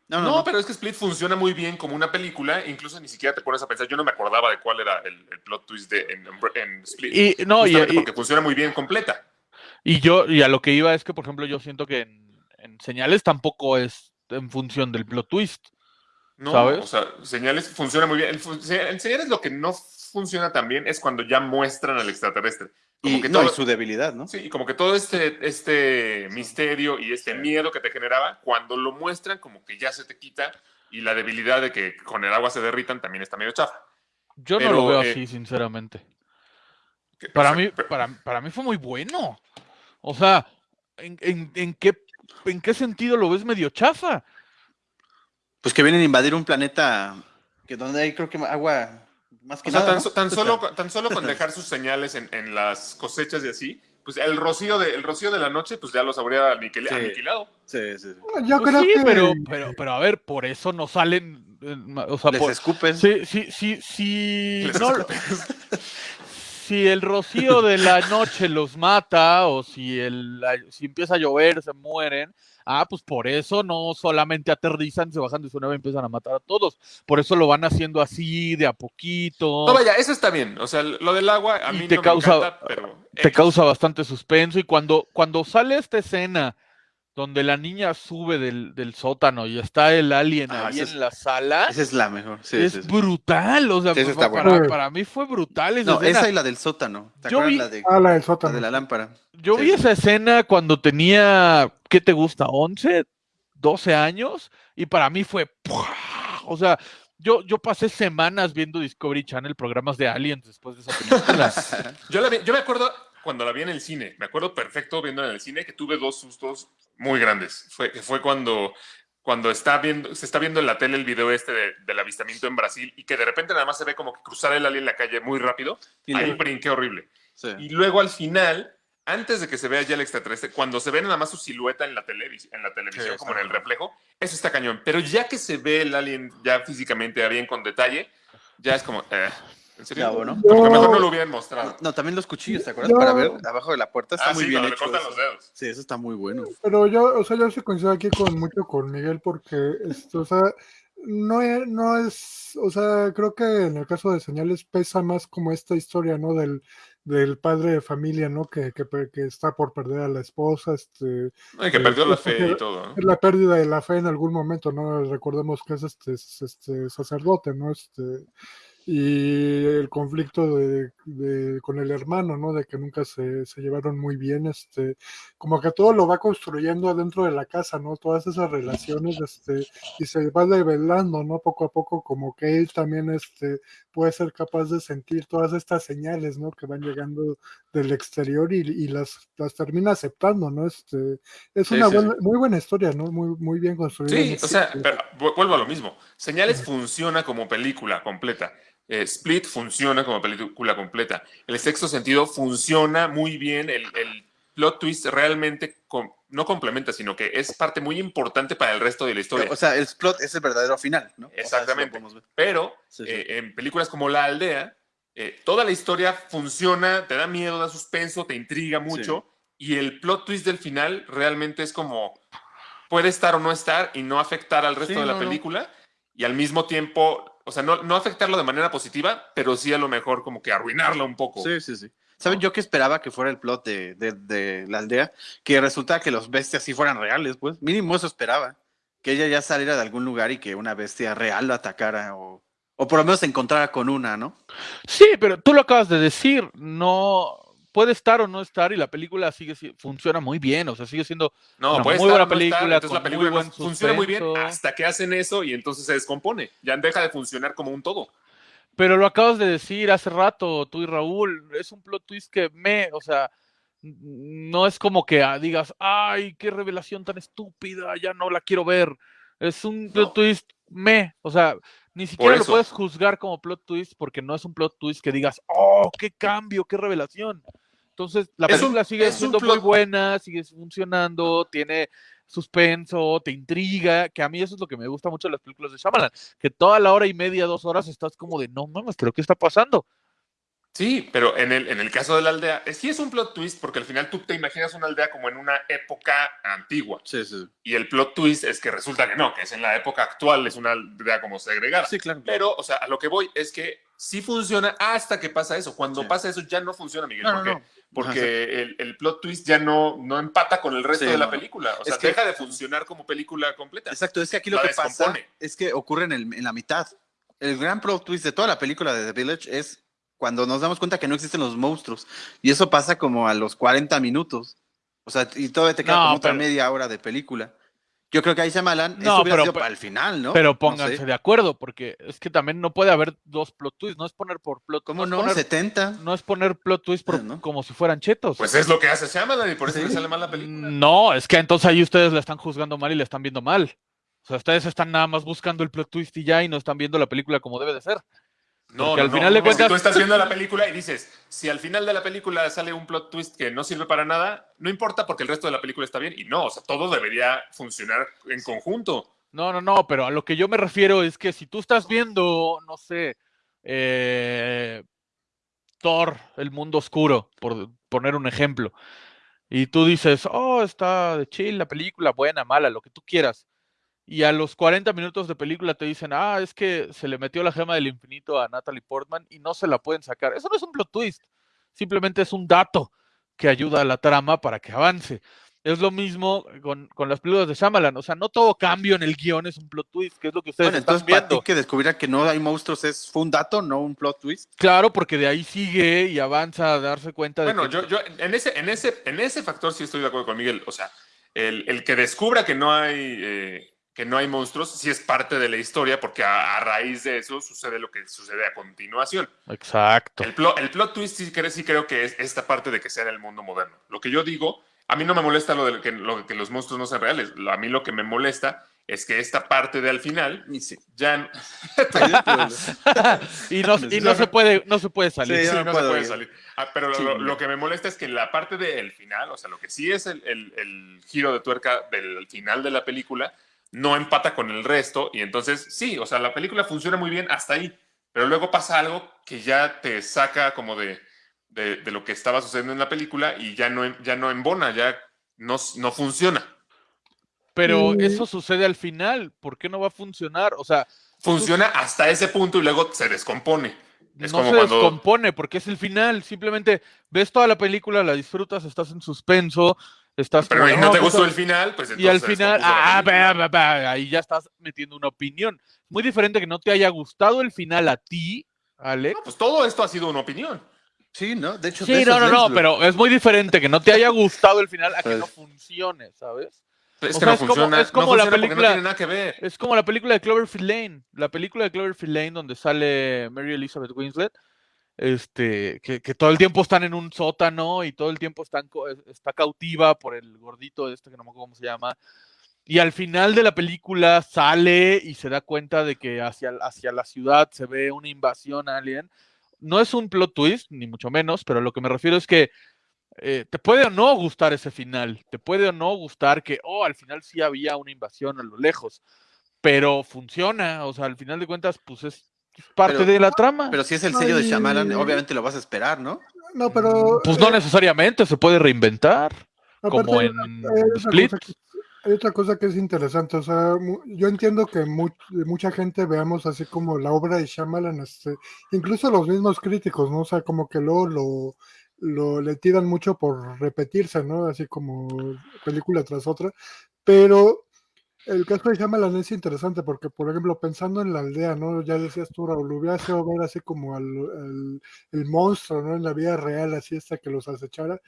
No, No, no, no. pero es que Split funciona muy bien como una película, incluso ni siquiera te pones a pensar, yo no me acordaba de cuál era el, el plot twist de, en, en Split. Y no, y, porque funciona muy bien completa. y yo, y a lo que iba es que, por ejemplo, yo siento que en, en señales tampoco es en función del plot twist. No, ¿Sabes? o sea, señales funciona muy bien. En, en señales lo que no funciona tan bien es cuando ya muestran al extraterrestre. Como Y, que no, todo, y su debilidad, ¿no? sí, y como que todo este, este misterio y este miedo que te generaba, cuando lo muestran, como que ya se te quita y la debilidad de que con el agua se derritan también está medio chafa. Yo Pero, no lo veo eh, así, sinceramente. Que- Para o sea, mí, pero- para, para mí fue muy bueno. O sea, ¿en, en, en qué, ¿en qué sentido lo ves medio chafa? Pues que vienen a invadir un planeta que donde hay creo que agua más que O sea, nada. tan, sea, solo, tan solo con dejar sus señales en, en las cosechas y así, pues el rocío de, el rocío de la noche, pues ya los habría aniquil- Sí. aniquilado. Sí, sí, sí. Yo Pues creo sí, que pero, pero, pero a ver, por eso no salen. eh, O sea, Les por- escupen. sí, sí, sí, sí. Les no- si el rocío de la noche los mata o si, el, si empieza a llover, se mueren. Ah, pues por eso no solamente aterrizan, se bajan de su nave y empiezan a matar a todos. Por eso lo van haciendo así, de a poquito. No, vaya, eso está bien. O sea, lo del agua a Y mí te no causa- me encanta, pero... te causa bastante suspenso y cuando, cuando sale esta escena donde la niña sube del, del sótano y está el alien Ah, ahí es- en la sala, Esa es la mejor. Sí, es brutal, o sea, Sí, está para, buena. para mí fue brutal esa No, escena. esa y la del sótano. ¿Te Yo acuerdas vi- la de, Ah, la del la sótano. de la lámpara? Yo Sí, vi esa escena cuando tenía, ¿qué te gusta? ¿11? ¿12 años? Y para mí fue, ¡pua! o sea, yo, yo pasé semanas viendo Discovery Channel, programas de aliens después de esa película. Yo, la vi- yo me acuerdo cuando la vi en el cine, me acuerdo perfecto viendo en el cine que tuve dos sustos muy grandes. Fue, fue cuando, cuando está viendo, se está viendo en la tele el video este de- del avistamiento en Brasil y que de repente nada más se ve como que cruzar el alien en la calle muy rápido. Y Ahí brinqué horrible. sí. Y luego al final, antes de que se vea ya el extraterrestre, cuando se ve nada más su silueta en la, televis- en la televisión, Sí, como en el reflejo, eso está cañón. Pero ya que se ve el alien ya físicamente bien con detalle, ya es como, eh, ¿en serio? Ya, bueno. Como que mejor no lo hubieran mostrado. No, también los cuchillos, ¿te acuerdas? Yo- Para ver abajo de la puerta. Está Ah, muy sí, bien le hecho. cortan los dedos. Sí, eso está muy bueno. Pero yo, o sea, yo sí coincido aquí con mucho con Miguel porque, esto, o sea, no, e- no es, o sea, creo que en el caso de señales pesa más como esta historia, ¿no? Del, del padre de familia, ¿no? Que, que, que está por perder a la esposa, este, No, y que Eh, perdió la pues, fe porque- y todo, ¿no? es la pérdida de la fe en algún momento, ¿no? Recordemos que es este, es este sacerdote, ¿no? Este, y el conflicto de, de- con el hermano, ¿no? De que nunca se, se llevaron muy bien, este, como que todo lo va construyendo adentro de la casa, ¿no? Todas esas relaciones, este, y se va develando, ¿no? Poco a poco, como que él también, este, puede ser capaz de sentir todas estas señales, ¿no? Que van llegando del exterior y, y las, las termina aceptando, ¿no? Este, es Sí, una sí, buena- muy buena historia, ¿no? Muy, muy bien construida. Sí, o sea, pero vuelvo a lo mismo. Señales funciona como película completa. Eh, Split funciona como película completa. El sexto sentido funciona muy bien. El, el plot twist realmente com- no complementa, sino que es parte muy importante para el resto de la historia. O sea, el plot es el verdadero final, ¿no? O sea, Exactamente. Pero Sí, sí. eh, en películas como La Aldea, eh, toda la historia funciona, te da miedo, da suspenso, te intriga mucho. Y el plot twist del final realmente es como puede estar o no estar y no afectar al resto Sí, de la no, no. película. Y al mismo tiempo, o sea, no, no afectarlo de manera positiva, pero sí a lo mejor como que arruinarla un poco. Sí, sí, sí. ¿Saben yo que esperaba que fuera el plot de, de- de la aldea? Que resulta que los bestias sí fueran reales, pues. Mínimo eso esperaba. Que ella ya saliera de algún lugar y que una bestia real lo atacara o, o por lo menos se encontrara con una, ¿no? Sí, pero tú lo acabas de decir, no puede estar o no estar y la película sigue si- funciona muy bien, o sea, sigue siendo No, Una puede muy estar, buena no estar, película, entonces la película muy no funciona muy bien hasta que hacen eso y entonces se descompone. Ya deja de funcionar como un todo. Pero lo acabas de decir hace rato, tú y Raúl, es un plot twist que me, o sea, no es como que ah, digas, ay, qué revelación tan estúpida, ya no la quiero ver. Es un plot No. twist me, o sea, ni siquiera lo puedes juzgar como plot twist porque no es un plot twist que digas, oh, qué cambio, qué revelación. Entonces, la Es un- película sigue es un siendo muy buena, sigue funcionando, tiene suspenso, te intriga, que a mí eso es lo que me gusta mucho de las películas de Shyamalan, que toda la hora y media, dos horas estás como de, no mames, pero ¿qué está pasando? Sí, pero en el, en el caso de la aldea, sí es un plot twist porque al final tú te imaginas una aldea como en una época antigua. Sí, sí. Y el plot twist es que resulta que no, que es en la época actual, es una aldea como segregada. Sí, claro. Pero, o sea, a lo que voy es que sí funciona hasta que pasa eso. Cuando Sí. pasa eso ya no funciona, Miguel, No, no, porque, el, el plot twist ya no, no empata con el resto Sí, de la no. película. O Es sea, que- deja de funcionar como película completa. Exacto, es que aquí lo La que pasa es que ocurre en, el- en la mitad. El gran plot twist de toda la película de The Village es cuando nos damos cuenta que no existen los monstruos. Y eso pasa como a los 40 minutos. O sea, y todavía te queda No, como otra pero- media hora de película. Yo creo que ahí Shyamalan, No, esto hubiera pero- sido para el final, ¿no? Pero No pónganse sé. de acuerdo, porque es que también no puede haber dos plot twists, no es poner por plot ¿Cómo es no? poner- 70. no es poner plot twist por- ¿no? como si fueran chetos. Pues es lo que hace Shyamalan y por eso Sí. le sale mal la película. No, es que entonces ahí ustedes la están juzgando mal y la están viendo mal. O sea, ustedes están nada más buscando el plot twist y ya y no están viendo la película como debe de ser. No, Porque no, al no. final de Es que cuentas- tú estás viendo la película y dices, si al final de la película sale un plot twist que no sirve para nada, no importa porque el resto de la película está bien. Y no, o sea, todo debería funcionar en conjunto. No, no, no, pero a lo que yo me refiero es que si tú estás viendo, no sé, eh, Thor, el mundo oscuro, por poner un ejemplo, y tú dices, oh, está de chill la película, buena, mala, lo que tú quieras, y a los 40 minutos de película te dicen, ah, es que se le metió la gema del infinito a Natalie Portman y no se la pueden sacar. Eso no es un plot twist, simplemente es un dato que ayuda a la trama para que avance. Es lo mismo con, con las películas de Shyamalan. O sea, no todo cambio en el guion es un plot twist, que es lo que ustedes Bueno, están entonces para viendo. ti que descubriera que no hay monstruos es, fue un dato, no un plot twist. Claro, porque de ahí sigue y avanza a darse cuenta de Bueno, que... yo, yo en, ese, en, ese, en ese factor sí estoy de acuerdo con Miguel. O sea, el, el que descubra que no hay... eh, que no hay monstruos, sí es parte de la historia, porque a, a raíz de eso sucede lo que sucede a continuación. Exacto. El, plot, el plot twist sí, creo- sí creo que es esta parte de que sea en el mundo moderno. Lo que yo digo, a mí no me molesta lo de que, lo de que los monstruos no sean reales. Lo- A mí lo que me molesta es que esta parte de al final Y sí. ya y no, y no se puede, no se puede salir. Sí, sí, no no, se puede ir. salir. Ah, pero lo, Sí, lo- no. lo que me molesta es que la parte del final, o sea, lo que sí es el, el- el giro de tuerca del final de la película, no empata con el resto. Y entonces, sí, o sea, la película funciona muy bien hasta ahí. Pero luego pasa algo que ya te saca como de, de, de lo que estaba sucediendo en la película y ya no, ya no embona, ya no, no funciona. Pero Mm. eso sucede al final. ¿Por qué no va a funcionar? O sea, Funciona hasta ese punto y luego se descompone. Es no como se cuando- descompone porque es el final. Simplemente ves toda la película, la disfrutas, estás en suspenso, estás. Pero no te pues, gustó el final, pues Y al entonces final, ah, va, va, va, ahí ya estás metiendo una opinión. Muy diferente que no te haya gustado el final a ti, Alex. No, pues todo esto ha sido una opinión. Sí, ¿no? De hecho, de Sí, no, es no, no, pero es muy diferente que no te haya gustado el final a que Pues- no funcione, ¿sabes? Es O que sea, no es como- funciona. es como no la película- no tiene nada que ver. Es como la película de Cloverfield Lane. La película de Cloverfield Lane donde sale Mary Elizabeth Winslet. Este, que, que todo el tiempo están en un sótano y todo el tiempo están, está cautiva por el gordito este que no me acuerdo cómo se llama. Y al final de la película sale y se da cuenta de que hacia, hacia la ciudad se ve una invasión alien. No es un plot twist, ni mucho menos, pero lo que me refiero es que eh, te puede o no gustar ese final, te puede o no gustar que, oh, al final sí había una invasión a lo lejos, pero funciona, o sea, al final de cuentas, pues es parte Pero- de la trama. Pero si es el sello de. Shyamalan, obviamente lo vas a esperar, ¿no? No, pero. pues no eh, necesariamente, se puede reinventar, aparte como en hay Split. que- hay otra cosa que es interesante, o sea, yo entiendo que mu- mucha gente veamos así como la obra de Shyamalan, este, incluso los mismos críticos, ¿no? O sea, como que luego lo, lo le tiran mucho por repetirse, ¿no? Así como película tras otra, pero el caso de Shyamalan es interesante porque, por ejemplo, pensando en la aldea, ¿no? Ya decías tú, Raúl, hubiera sido ver así como al- el monstruo, ¿no? En la vida real, así hasta que los acechara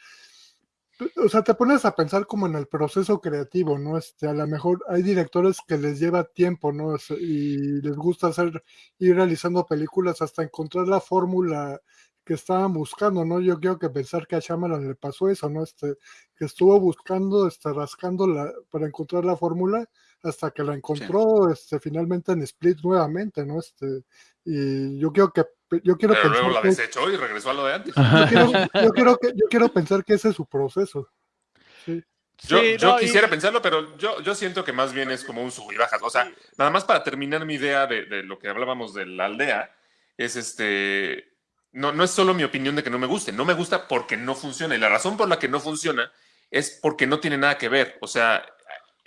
o sea, te pones a pensar como en el proceso creativo, ¿no? Este, a lo mejor hay directores que les lleva tiempo, ¿no? Y les gusta hacer, ir realizando películas hasta encontrar la fórmula que estaban buscando, ¿no? Yo creo que pensar que a Shyamalan le pasó eso, ¿no? Este, que estuvo buscando, este, rascando la, para encontrar la fórmula hasta que la encontró, este, finalmente en Split nuevamente, ¿no? Este, y yo creo que, yo quiero Pero luego la que- desechó y regresó a lo de antes. yo quiero, yo quiero que, yo quiero pensar que ese es su proceso. Sí. Yo, Sí, yo no, y- quisiera pensarlo, pero yo, yo siento que más bien es como un sub y bajas. O sea, nada más para terminar mi idea de, de lo que hablábamos de la aldea, es este. No, no es solo mi opinión de que no me guste, no me gusta porque no funciona. Y la razón por la que no funciona es porque no tiene nada que ver. O sea,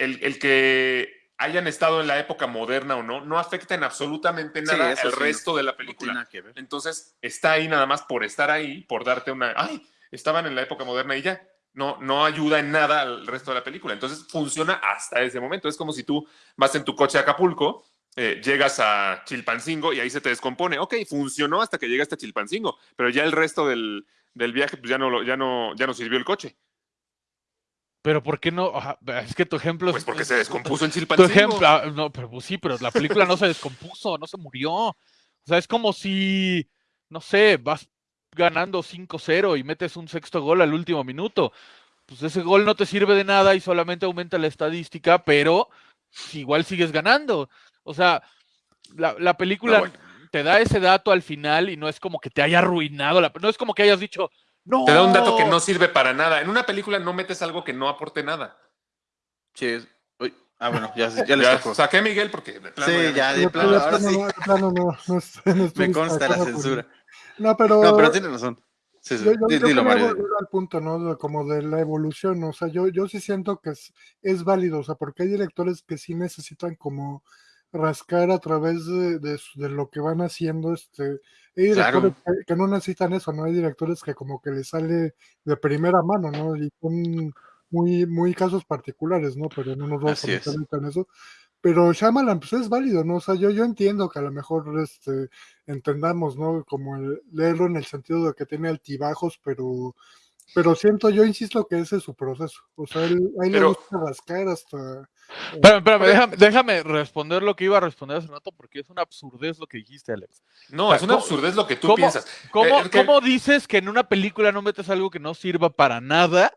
el, el que hayan estado en la época moderna o no, no afecta en absolutamente nada sí, resto de la película. nada que ver. Entonces, está ahí nada más por estar ahí, por darte una. ¡Ay! Estaban en la época moderna y ya. No, no ayuda en nada al resto de la película. Entonces, funciona hasta ese momento. Es como si tú vas en tu coche a Acapulco, eh, llegas a Chilpancingo y ahí se te descompone. Ok, funcionó hasta que llegaste a Chilpancingo, pero ya el resto del, del viaje, pues ya no, ya, no, ya no sirvió el coche. Pero ¿por qué no? Es que tu ejemplo Pues es- porque se descompuso en Tu Chilpancingo. ejemplo, ah, no, pero pues sí, pero la película no se descompuso, no se murió. O sea, es como si, no sé, vas ganando 5-0 y metes un sexto gol al último minuto. Pues ese gol no te sirve de nada y solamente aumenta la estadística, pero igual sigues ganando. O sea, la, la película No, bueno. te da ese dato al final y no es como que te haya arruinado, la, no es como que hayas dicho, no. Te da un dato que no sirve para nada. En una película no metes algo que no aporte nada. Sí, uy, ah, bueno, ya, ya les Ya saqué a Miguel porque de plano Sí, ya- ya, de De plano, ahora sí. no, de plano no, no Me consta la censura. No, pero, No, pero tienes razón. Sí, sí. yo, yo- yo dilo, Mario. al punto, ¿no? Como de la evolución, o sea, yo, yo sí siento que es, es válido, o sea, porque hay directores que sí necesitan como rascar a través de, de lo que van haciendo, este, hay directores Claro. que, que no necesitan eso, ¿no? Hay directores que como que les sale de primera mano, ¿no? Y son muy, muy casos particulares, ¿no? Pero no nos vamos a meter en eso. Pero Shyamalan, pues es válido, ¿no? O sea, yo, yo entiendo que a lo mejor este, entendamos, ¿no? Como el- leerlo en el sentido de que tiene altibajos, pero, pero siento, yo insisto que ese es su proceso. O sea, él, a él le gusta rascar hasta. Espérame, espérame, Por- déjame, déjame responder lo que iba a responder hace rato porque es una absurdez lo que dijiste, Alex. No, O sea, es una ¿cómo- absurdez lo que tú cómo- piensas. ¿Cómo, Eh, que- cómo dices que en una película no metes algo que no sirva para nada?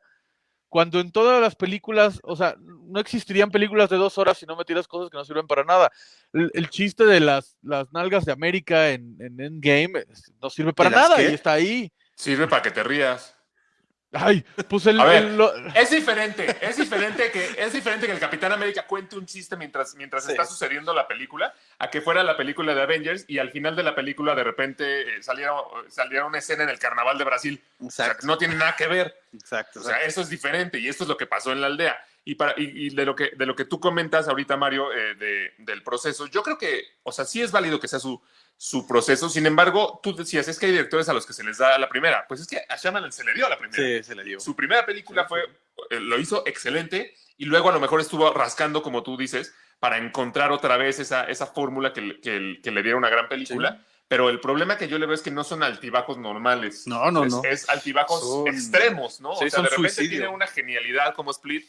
Cuando en todas las películas, o sea, no existirían películas de dos horas si no metieras cosas que no sirven para nada. El, el chiste de las, las nalgas de América en, en Endgame no sirve para ¿De las nada qué? y está ahí. Sirve para que te rías. Ay, pues el, A ver, el- lo- Es diferente, es diferente que es diferente que el Capitán América cuente un chiste mientras, mientras Sí. está sucediendo la película, a que fuera la película de Avengers y al final de la película de repente eh, saliera, saliera una escena en el Carnaval de Brasil. O sea, Exacto, no tiene nada que ver. exacto. O sea, exacto. eso es diferente y esto es lo que pasó en la aldea. y, para, y, y de, lo que, de lo que tú comentas ahorita, Mario, eh, de, del proceso, yo creo que, o sea, sí es válido que sea su, su proceso. Sin embargo, tú decías, es que hay directores a los que se les da la primera. Pues es que a Shyamalan se le dio la primera. Sí, se le dio. Su primera película fue, eh, lo hizo excelente y luego a lo mejor estuvo rascando, como tú dices, para encontrar otra vez esa, esa fórmula que, le- que, que le diera una gran película. Pero el problema que yo le veo es que no son altibajos normales. No, no, es, no. Es altibajos Son- extremos, ¿no? sí, o sea, de repente suicidio. tiene una genialidad como Split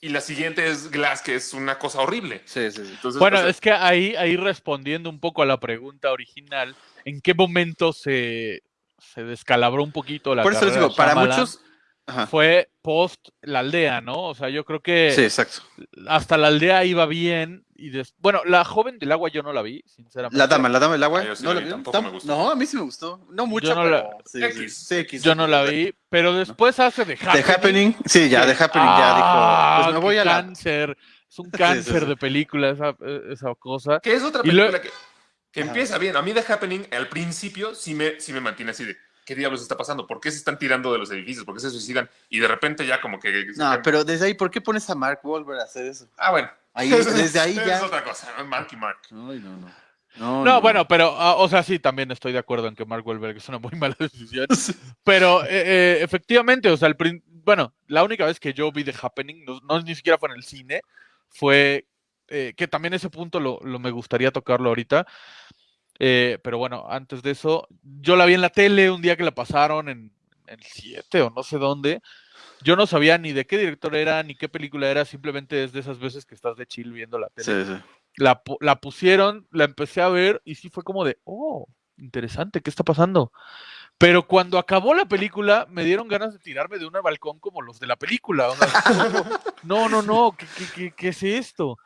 y la siguiente es Glass, que es una cosa horrible. Sí, sí, sí. Entonces, Bueno, o sea, es que ahí, ahí respondiendo un poco a la pregunta original, ¿en qué momento se, se descalabró un poquito la Por eso les digo, para muchos. Ajá. Fue post la aldea, ¿no? O sea, yo creo que Sí, exacto. hasta la aldea iba bien y des- bueno, la joven del agua yo no la vi, sinceramente. La dama, la dama del agua. Ah, yo sí no, la vi, vi. tampoco me gustó. no, a mí sí me gustó. No mucho, Yo no pero. la- sí, X. sí, X. Yo no la vi, pero después hace de The Happening. Happening. Sí, ya, The Happening ya Ah, dijo. Pues me voy a la. cáncer. Es un sí, cáncer sí. de película esa, esa cosa. que es otra película luego- que, que empieza bien. A mí The Happening al principio sí me, sí me mantiene así de, ¿qué diablos está pasando? ¿Por qué se están tirando de los edificios? ¿Por qué se suicidan? Y de repente ya como que... No, pero desde ahí, ¿por qué pones a Mark Wahlberg a hacer eso? Ah, bueno. Ahí, desde ahí Es ya. otra cosa, ¿no? Mark y Mark. Ay, no, no. No, No, bueno, pero, ah, o sea, sí, también estoy de acuerdo en que Mark Wahlberg es una muy mala decisión. Pero eh, eh, efectivamente, o sea, el bueno, la única vez que yo vi The Happening, no, no ni siquiera fue en el cine, fue eh, que también ese punto lo, lo me gustaría tocarlo ahorita. Eh, pero bueno, antes de eso, yo la vi en la tele un día que la pasaron en el 7 o no sé dónde. Yo no sabía ni de qué director era, ni qué película era, simplemente es de esas veces que estás de chill viendo la tele Sí, sí. la, la pusieron, la empecé a ver y sí fue como de, oh, interesante, ¿qué está pasando? Pero cuando acabó la película, me dieron ganas de tirarme de un balcón como los de la película. no, no, no, ¿qué, qué, qué- qué es esto?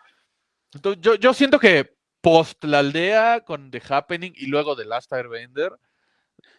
Entonces, yo, yo siento que post la aldea con The Happening y luego The Last Airbender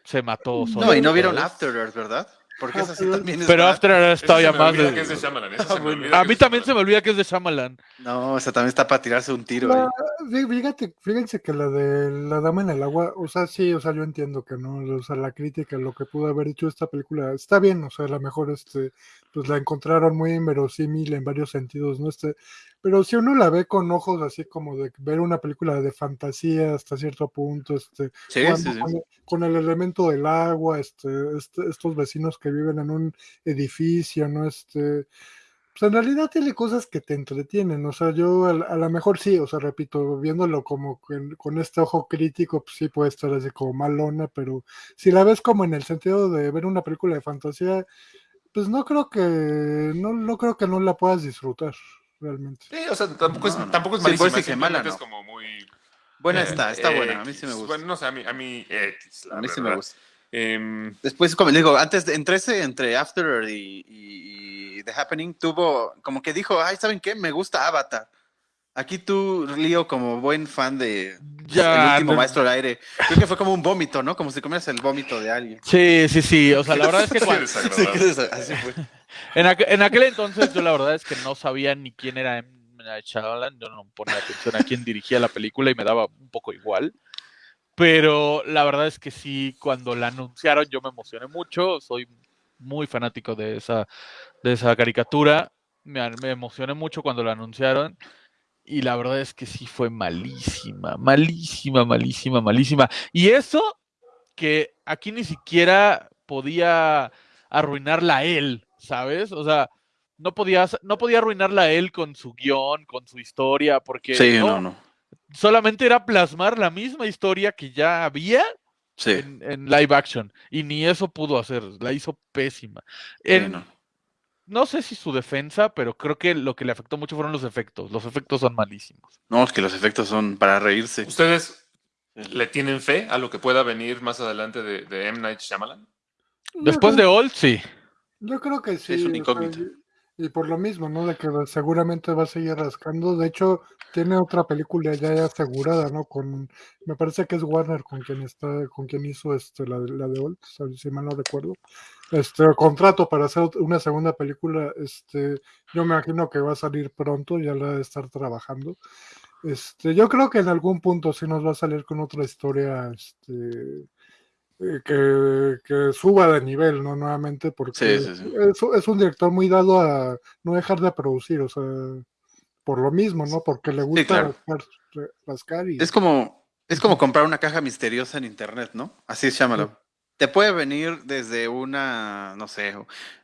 se mató solo. No, y no vieron. After Earth, ¿verdad? Porque esa sí también es. Pero. After Earth me más olvida de- que es de Shyamalan, esa se me bueno. olvida A mí también se me olvida que es de Shyamalan. No, esa también está para tirarse un tiro La- ahí. fí- fíjate, fíjense que la de la dama en el agua, o sea, sí, o sea, yo entiendo que no, o sea, la crítica, lo que pudo haber hecho esta película, está bien, o sea, a lo mejor este, pues la encontraron muy inverosímil en varios sentidos, ¿no? Este, pero si uno la ve con ojos así como de ver una película de fantasía hasta cierto punto, este, Sí, jugando sí, sí. Con, el, con el elemento del agua, este, este- estos vecinos que viven en un edificio, ¿no? Este, pues en realidad tiene cosas que te entretienen, o sea, yo a, a lo mejor sí, o sea, repito, viéndolo como con, con este ojo crítico, pues sí puede estar así como malona, pero si la ves como en el sentido de ver una película de fantasía, pues no creo que, no, no creo que no la puedas disfrutar, realmente. Sí, o sea, tampoco es, tampoco es Sí, malísima, mala, simplemente no. es como muy... Buena eh, está, está eh, buena. A mí sí me gusta. Bueno, no sé, a mí, a mí X, la a mí sí me gusta. Em, Después, como digo, antes, de- entre ese, entre After Earth y, y- y The Happening, tuvo, como que dijo, ay, ¿saben qué? Me gusta Avatar. Aquí tú, Leo, como buen fan de Ya, El último no- maestro del aire, creo que fue como un vómito, ¿no? Como si comieras el vómito de alguien. Sí, sí, sí. O sea, la verdad es que cuando- Sí, así fue. en, aqu- en aquel entonces yo la verdad es que no sabía ni quién era M. Night Shyamalan. Yo no ponía atención a quién dirigía la película y me daba un poco igual. Pero la verdad es que sí, cuando la anunciaron yo me emocioné mucho. Soy muy fanático de esa, de esa caricatura. Me, me emocioné mucho cuando la anunciaron. Y la verdad es que sí fue malísima, malísima, malísima, malísima. Y eso que aquí ni siquiera podía arruinarla él, ¿sabes? O sea, no podía, no podía arruinarla él con su guion, con su historia, porque Sí, no, no, no. solamente era plasmar la misma historia que ya había Sí, en, en live action. Y ni eso pudo hacer, la hizo pésima. En-. No sé si su defensa, pero creo que lo que le afectó mucho fueron los efectos. Los efectos son malísimos. No, es que los efectos son para reírse. ¿Ustedes le tienen fe a lo que pueda venir más adelante de, de M. Night Shyamalan? Después de Old, sí. Yo creo que sí. es una o sea, incógnita. Y, por lo mismo, ¿no? De que seguramente va a seguir rascando. De hecho, tiene otra película ya asegurada, ¿no? Con, me parece que es Warner con quien está, con quien hizo este, la, la de Old, si- mal no recuerdo. Este contrato para hacer una segunda película, este, yo me imagino que va a salir pronto, ya la de estar trabajando. Este, yo creo que en algún punto sí nos va a salir con otra historia, este, que, que suba de nivel, ¿no? Nuevamente, porque Sí, sí, sí. Es, es un director muy dado a no dejar de producir, o sea, por lo mismo, ¿no? Porque le gusta claro. rascar, rascar y... Es como, es como comprar una caja misteriosa en internet, ¿no? Así es, llámalo. Te puede venir desde una, no sé,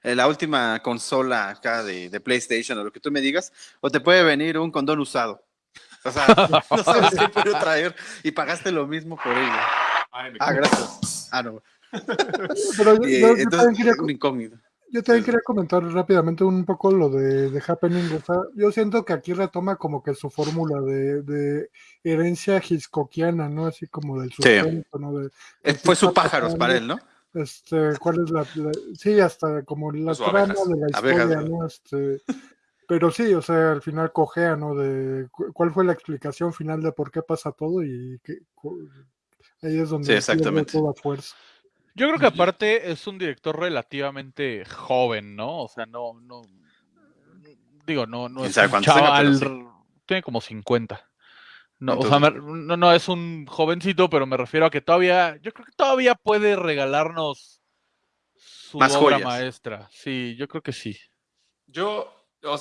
eh, la última consola acá de, de PlayStation o lo que tú me digas, o te puede venir un condón usado. O sea, no sabes qué puede traer y pagaste lo mismo por ello. Ah, gracias. Ah, no. Pero yo, Y, yo- yo entonces, también quería, un incógnito. yo también quería comentar rápidamente un poco lo de, de Happening. O sea, yo siento que aquí retoma como que su fórmula de, de herencia hitchcockiana, ¿no? Así como del suspenso, ¿no? De, Eh, de Fue qué su está pájaros para él, ¿no? Este, ¿cuál es la, la- sí, hasta como la Pues, trama abejas. de la historia, ¿no? ¿no? Este, pero sí, o sea, al final cojea, ¿no? De cu- cuál fue la explicación final de por qué pasa todo y qué, ahí es donde Sí, exactamente. toda fuerza. Yo creo que aparte es un director relativamente joven, ¿no? O sea, no, no, digo, no, no es un tenga, chaval, tiene como 50. No, o sea, me- no, no es un jovencito, pero me refiero a que todavía, yo creo que todavía puede regalarnos su Más obra joyas. maestra. Sí, yo creo que sí. Yo, o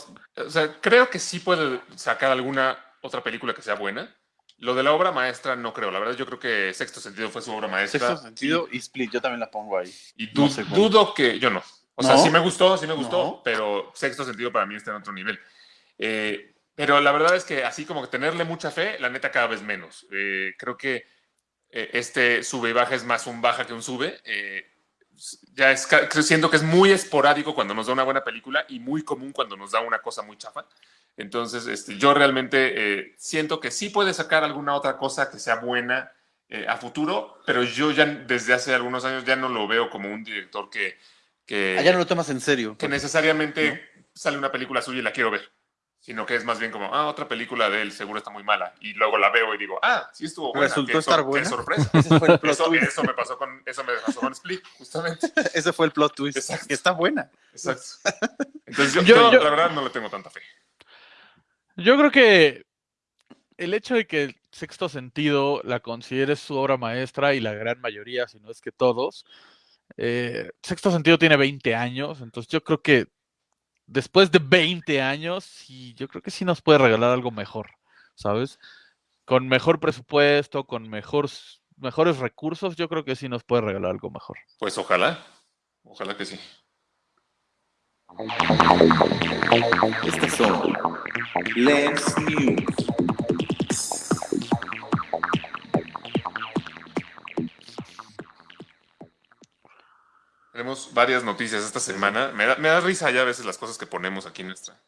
sea, creo que sí puede sacar alguna otra película que sea buena. Lo de la obra maestra no creo. La verdad, yo creo que Sexto Sentido fue su obra maestra. Sexto sentido y Split, yo también la pongo ahí. Y No sé dudo que. Yo no. O sea, ¿No? sí me gustó, sí me gustó, No. pero Sexto Sentido para mí está en otro nivel. Eh, pero la verdad es que así como que tenerle mucha fe, la neta cada vez menos. Eh, creo que eh, este sube y baja es más un baja que un sube. Ya es, siento que es muy esporádico cuando nos da una buena película y muy común cuando nos da una cosa muy chafa. Entonces, este, yo realmente eh, siento que sí puede sacar alguna otra cosa que sea buena eh, a futuro, pero yo ya desde hace algunos años ya no lo veo como un director que, que, Allá no lo tomas en serio. que necesariamente sale una película suya y la quiero ver, sino que es más bien como, ah, otra película de él seguro está muy mala, y luego la veo y digo, ah, sí estuvo buena. Resultó qué estar sor- qué buena. sorpresa. Ese fue el plot Eso, twist. eso me pasó con eso me pasó con Split, justamente. Ese fue el plot twist. Exacto. Está buena. Exacto. Entonces Yo- yo, yo- la verdad no le tengo tanta fe. Yo creo que el hecho de que Sexto Sentido la consideres su obra maestra y la gran mayoría, si no es que todos, eh, Sexto Sentido tiene 20 años, entonces yo creo que después de 20 años, sí, yo creo que sí nos puede regalar algo mejor, ¿sabes? Con mejor presupuesto, con mejor, mejores recursos, yo creo que sí nos puede regalar algo mejor. Pues ojalá, ojalá que sí. Estas son Lens News. Tenemos varias noticias esta semana. Me da, me da risa ya a veces las cosas que ponemos aquí en nuestra,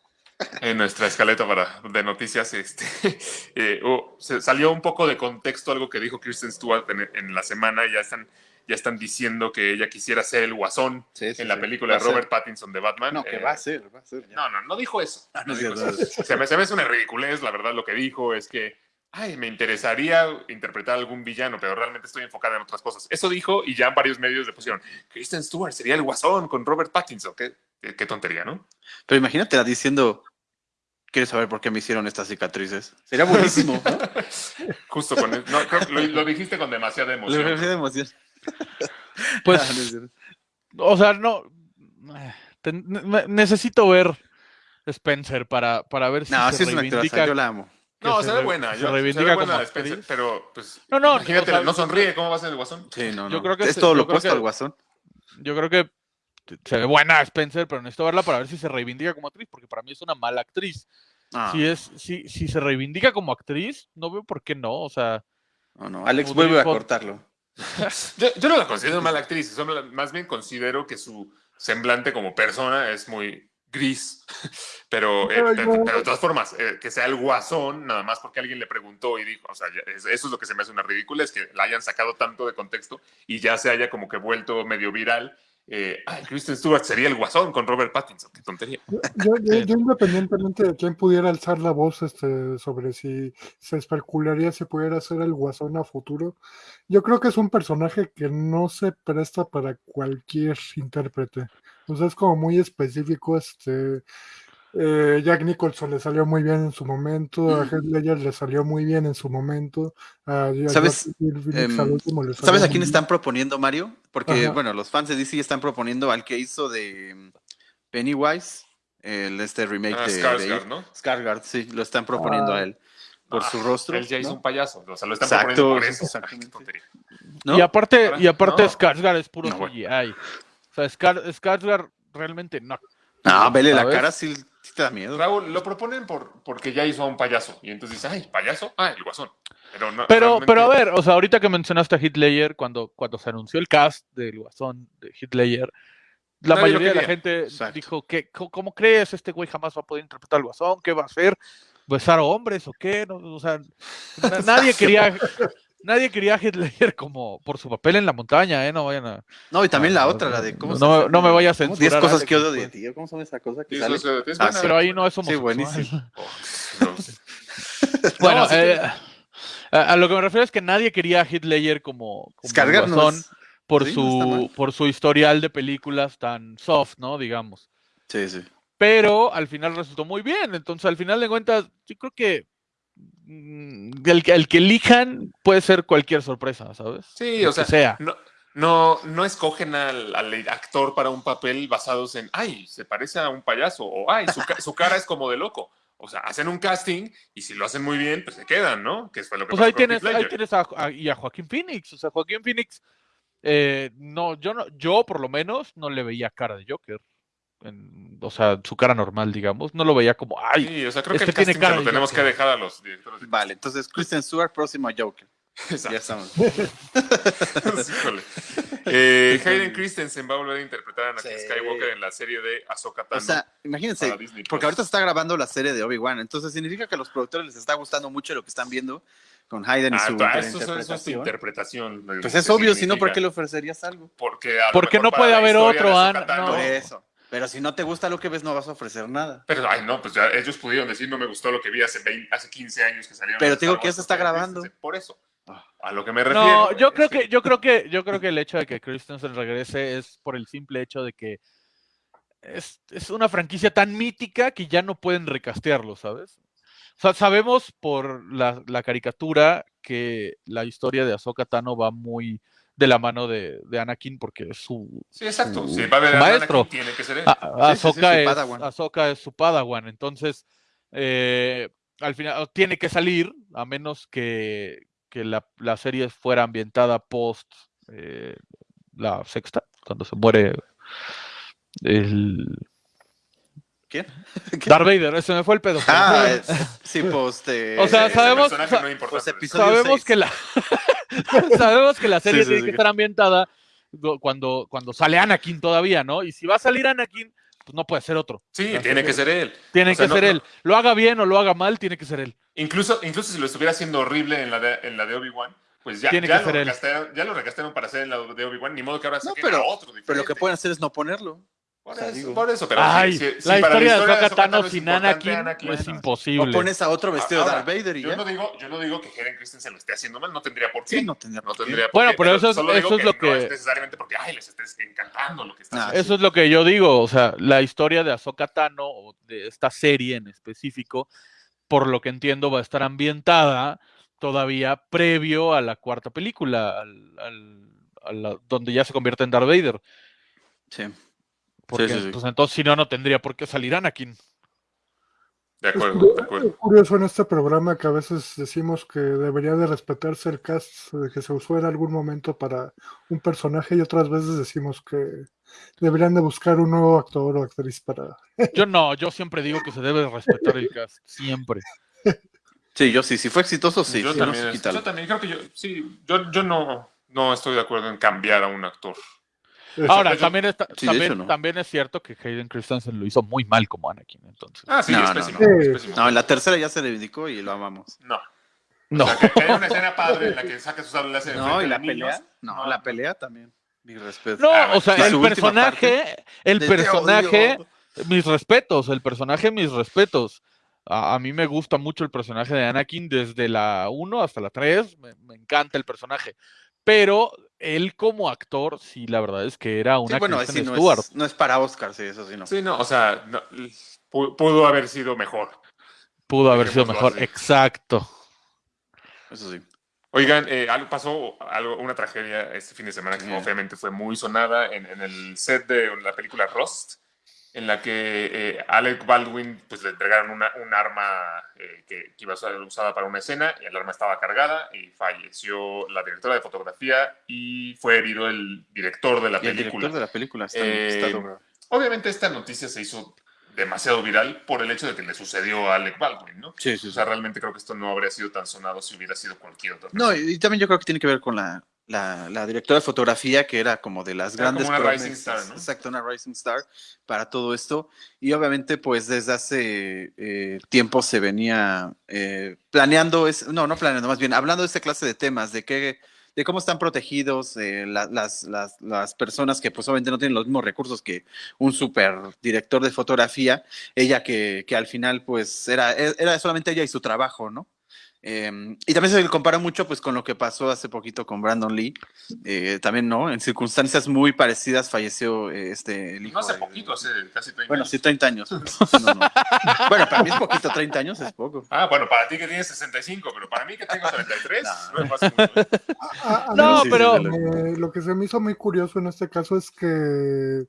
en nuestra escaleta para, de noticias. Este, eh, se salió un poco de contexto algo que dijo Kristen Stewart en, en la semana. Ya están, ya están diciendo que ella quisiera ser el guasón Sí, sí, en la sí. película de. Robert Pattinson de Batman. No, que Eh, va a ser, va a ser. ya. No, no, no dijo eso. Ah, no No dijo eso. Se me, se me hace una ridiculez, la verdad, lo que dijo es que, ay, me interesaría interpretar a algún villano, pero realmente estoy enfocada en otras cosas. Eso dijo y ya varios medios le pusieron, Kristen Stewart sería el guasón con Robert Pattinson. Qué, qué, qué tontería, ¿no? Pero imagínate diciendo, ¿quieres saber por qué me hicieron estas cicatrices? Sería buenísimo, ¿no? Justo con... No, creo que lo, lo dijiste con demasiada emoción. me de emoción. Pues, Ah, o sea, no. te- ne- necesito ver Spencer para, para ver si No, se sí es una reivindica. actoraza, yo la amo. No, se se ve buena. se yo- se reivindica como buena Spencer, actriz. pero pues... No, no, Imagínate, o sea, no sonríe, ¿cómo va a ser el guasón? Sí, no, Yo no. creo que es se- todo lo opuesto al guasón. Yo creo que se ve buena Spencer, pero necesito verla para ver si se reivindica como actriz, porque para mí es una mala actriz. Ah, Si es, si, si se reivindica como actriz, no veo por qué no. O sea, no, no. Alex vuelve a cortarlo. Yo, yo no la considero mala actriz, más bien considero que su semblante como persona es muy gris, pero, eh, Pero pero, de todas formas, eh, que sea el guasón, nada más porque alguien le preguntó y dijo, o sea, eso es lo que se me hace una ridícula, es que la hayan sacado tanto de contexto y ya se haya como que vuelto medio viral. Eh, ay, Kristen Stewart sería el guasón con Robert Pattinson, qué tontería. Yo, yo- yo independientemente de quién pudiera alzar la voz este, sobre si se especularía si pudiera ser el guasón a futuro, yo creo que es un personaje que no se presta para cualquier intérprete. O sea, es como muy específico, este, Eh, Jack Nicholson le salió muy bien en su momento, a Mm. Heath Ledger le salió muy bien en su momento, a, a ¿Sabes? Em, último le salió ¿Sabes a quién bien. están proponiendo, Mario? Porque, Ajá. bueno, los fans de DC están proponiendo al que hizo de mm, Pennywise, el, este remake Ah, de, Skarsgård, de- ¿no? Skarsgård, sí, lo están proponiendo Ah. a él. Por Ah, su rostro. Él ya hizo ¿no? un payaso. O sea, lo están Exacto, proponiendo por eso. Y aparte, y aparte no. Skarsgård es puro No, bueno. CGI. O sea, Skarsgård realmente no. No, vele la cara, sí, sí te da miedo. Raúl, lo proponen por, porque ya hizo a un payaso. Y entonces dice, ay, payaso, ah, el guasón. Pero, no, Pero, realmente- pero a ver, o sea, ahorita que mencionaste a Hitler, cuando, cuando se anunció el cast del guasón de Hitler, la Nadie mayoría de la gente Exacto. dijo que, ¿cómo crees? Este güey jamás va a poder interpretar al guasón, ¿qué va a hacer? ¿Besar a hombres o qué? No, o sea, na- nadie quería, nadie quería a Hitler como por su papel en la montaña, ¿eh? No vayan a. No, y también la no, otra, la de no, cómo no se no me vaya a censurar, 10 cosas que odio de ti. ¿Cómo se llama esa cosa que Sí, sale? eso es- es Ah. Pero ahí no es Sí, homosexual. buenísimo. Bueno, No, sí eh, que- a, a lo que me refiero es que nadie quería a Hitler como, como guasón por, sí, su, por su historial de películas tan soft, ¿no? Digamos. Sí, sí. Pero al final resultó muy bien. Entonces, al final de cuentas, yo creo que el, que- el que elijan puede ser cualquier sorpresa, ¿sabes? Sí, o sea. No, no, no escogen al, al actor para un papel basados en, ay, se parece a un payaso, o ay, su, ca- su cara es como de loco. O sea, hacen un casting y si lo hacen muy bien, pues se quedan, ¿no? Que fue lo que Pues pasó ahí tienes, ahí tienes a, a- y a Joaquín Phoenix. O sea, Joaquín Phoenix, eh, no, yo no, yo por lo menos no le veía cara de Joker. En- o sea, su cara normal, digamos. No lo veía como, ay, Sí, o sea, creo que este el tiene casting cara se lo tenemos Joker. que dejar a los directores. de Vale, entonces Kristen Stewart, próximo a Joker. Exacto. Ya estamos. Híjole. Eh, Hayden Christensen va a volver a interpretar a Anakin Sí. Skywalker en la serie de Ahsoka O Tano. sea, imagínense, porque ahorita se está grabando la serie de Obi-Wan, entonces significa que a los productores les está gustando mucho lo que están viendo con Hayden y Ah, su ah, eso, es- eso es tu interpretación. interpretación. Pues ¿Qué es obvio, si no, ¿por qué le ofrecerías algo? Porque, a Porque no puede haber otro de An- Ahsoka Tano- no. Por eso. Pero si no te gusta lo que ves, no vas a ofrecer nada. Pero, ay, no, pues ya ellos pudieron decir, no me gustó lo que vi hace, 20 hace 15 años que salieron. Pero te digo que Wars eso está grabando. Por eso. Ah. A lo que me refiero. No, yo creo que, yo creo que, yo creo que el hecho de que Christensen regrese es por el simple hecho de que es, es una franquicia tan mítica que ya no pueden recastearlo, ¿sabes? O sea, sabemos por la, la caricatura que la historia de Ahsoka Tano va muy de la mano de, de Anakin porque es su, Sí, exacto. su- Si va a haber su a Anakin, maestro. tiene que ser él. Ah, Sí, sí, sí, Ahsoka su es, Padawan. Ahsoka es su Padawan, entonces eh, al final tiene que salir, a menos que, que la, la serie fuera ambientada post eh, la sexta, cuando se muere el ¿Quién? Darth Vader, ese me fue el pedo. Ah, es- sí, pues. eh, O sea, Ese sabemos- no importa, pues, pero- episodio sabemos que la sabemos que la serie Sí, sí, tiene sí. que estar ambientada do- cuando, cuando sale Anakin todavía, ¿no? Y si va a salir Anakin, pues no puede ser otro. Sí, tiene que ser él. Tiene O sea, que no- ser no- él. Lo haga bien o lo haga mal, tiene que ser él. Incluso, incluso si lo estuviera haciendo horrible en la de, en la de Obi-Wan, pues ya, Tiene ya, que lo ser él. recastearon, ya lo recastearon para hacer en la de Obi-Wan, ni modo que ahora No, pero- otro diferente. Pero lo que pueden hacer es no ponerlo. Por o sea, eso, digo- por eso, pero Ay, si- si- si la para historia de Ahsoka Tano es sin Anakin es imposible. O pones a otro vestido Ahora, de Darth Vader y Yo ya. no digo, yo no digo que Hayden Christensen lo esté haciendo mal, no tendría por qué. Sí, no tendría No por tendría por Bueno, qué, pero eso es- eso lo no que- es necesariamente porque, ay, les estés encantando lo que está Ah, haciendo. Eso es lo que yo digo, o sea, la historia de Ahsoka Tano, o de esta serie en específico, por lo que entiendo, va a estar ambientada todavía previo a la cuarta película, al, al- a la- donde ya se convierte en Darth Vader. Sí. Porque, sí, sí. pues entonces, si no, no tendría por qué salir Anakin. De acuerdo, de acuerdo. es curioso en este programa que a veces decimos que debería de respetarse el cast de que se usó en algún momento para un personaje y otras veces decimos que deberían de buscar un nuevo actor o actriz para... Yo no, yo siempre digo que se debe respetar el cast, siempre. Sí, yo sí. Si fue exitoso, sí. yo, también, yo también creo que yo, sí, yo, yo no, no estoy de acuerdo en cambiar a un actor. Ahora, también, está- Sí, también, hecho, no. también es cierto que Hayden Christensen lo hizo muy mal como Anakin, entonces. Ah, sí, No, es no, pésimo. no. es pésimo. No, en la tercera ya se reivindicó y lo amamos. No. No. O sea, que, que haya una escena padre en la que saca sus sables en No, y la niños. pelea. No, la pelea también. Mi respeto. No, Ah, o sea, el personaje, el de te personaje, odio. mis respetos, el personaje, mis respetos. A, a mí me gusta mucho el personaje de Anakin desde la 1 hasta la 3, me, me encanta el personaje. Pero él como actor, sí, la verdad es que era una Sí, bueno, Kristen sí, no Stewart. es, no es para Oscar, sí, eso sí no. Sí, no, o sea, no, pu- pudo haber sido mejor. Pudo haber sido mejor. así. Exacto. Eso sí. Oigan, eh, algo pasó algo, una tragedia este fin de semana que obviamente fue muy sonada en, en el set de la película Rust, en la que eh, Alec Baldwin pues, le entregaron una, un arma eh, que, que iba a ser usada para una escena y el arma estaba cargada y falleció la directora de fotografía y fue herido el director de la Y el película. director de la película está, Eh, está. Obviamente esta noticia se hizo demasiado viral por el hecho de que le sucedió a Alec Baldwin, ¿no? Sí, sí, O sea, realmente creo que esto no habría sido tan sonado si hubiera sido cualquier otra No, persona. y, y también yo creo que tiene que ver con la, la, la directora de fotografía, que era como de las Era como grandes una rising star, ¿no? Exacto, una rising star para todo esto. Y obviamente, pues desde hace eh, tiempo se venía eh, planeando, es, no, no planeando, más bien hablando de esta clase de temas, de qué de cómo están protegidos eh, la- las, las, las personas que pues obviamente no tienen los mismos recursos que un super director de fotografía, ella que, que al final pues era, era solamente ella y su trabajo, ¿no? Eh, y también se le compara mucho pues con lo que pasó hace poquito con Brandon Lee, eh, también, ¿no? En circunstancias muy parecidas falleció eh, este el hijo No hace de- poquito, hace casi 30 Bueno, años. sí, 30 años. No, no. Bueno, para mí es poquito, 30 años es poco. Ah, bueno, para ti que tienes 65, pero para mí que tengo 33, No. no pasa mucho. A- a mí No, pero- me- lo que se me hizo muy curioso en este caso es que,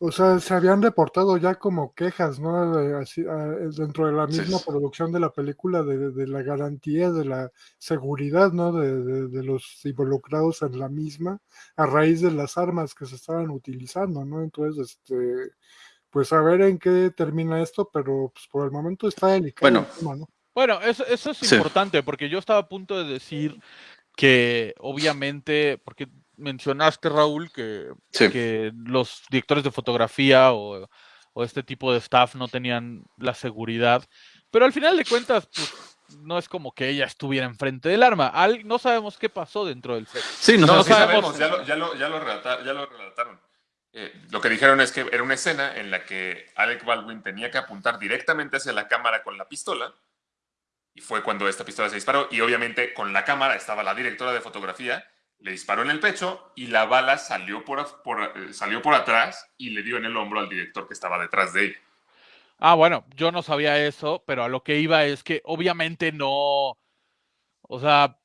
o sea, se habían reportado ya como quejas, ¿no? De- así, ah, dentro de la misma sí. producción de la película, de, de la garantía, de la seguridad, ¿no? De, de- de los involucrados en la misma, a raíz de las armas que se estaban utilizando, ¿no? Entonces, este, pues a ver en qué termina esto, pero pues por el momento está delicado Bueno. el tema, ¿no? Bueno, eso, eso es Sí. importante porque yo estaba a punto de decir que obviamente, porque mencionaste Raúl que, Sí. que los directores de fotografía o, o este tipo de staff no tenían la seguridad, pero al final de cuentas, pues, no es como que ella estuviera enfrente del arma. Al- no sabemos qué pasó dentro del set. Sí, no, No, no sí sabemos. sabemos, ya lo, ya lo, ya lo, relata- ya lo relataron. Eh, lo que dijeron es que era una escena en la que Alec Baldwin tenía que apuntar directamente hacia la cámara con la pistola. Y fue cuando esta pistola se disparó. Y obviamente con la cámara estaba la directora de fotografía, le disparó en el pecho y la bala salió por, por, eh, salió por atrás y le dio en el hombro al director que estaba detrás de ella. Ah, bueno, yo no sabía eso, pero a lo que iba es que obviamente no, o sea,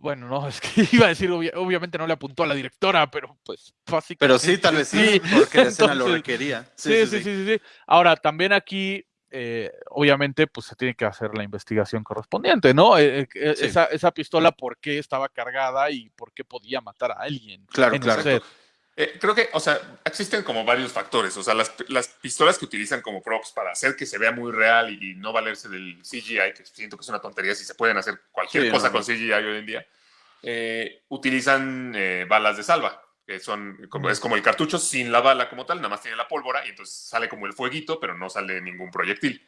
bueno, no, es que iba a decir, obvia- obviamente no le apuntó a la directora, pero pues básicamente. Pero sí, tal vez sí, porque la escena lo requería. Sí, sí, sí, sí, sí. Ahora, también aquí, eh, obviamente, pues se tiene que hacer la investigación correspondiente, ¿no? Eh, eh, Sí. esa, esa pistola, ¿por qué estaba cargada y por qué podía matar a alguien? Claro, en el claro. set? Creo que, o sea, existen como varios factores. O sea, las, las pistolas que utilizan como props para hacer que se vea muy real y, y no valerse del CGI, que siento que es una tontería si se pueden hacer cualquier Sí, cosa no, con. CGI hoy en día, utilizan balas de salva, que son como, es como el cartucho sin la bala como tal, nada más tiene la pólvora y entonces sale como el fueguito, pero no sale ningún proyectil.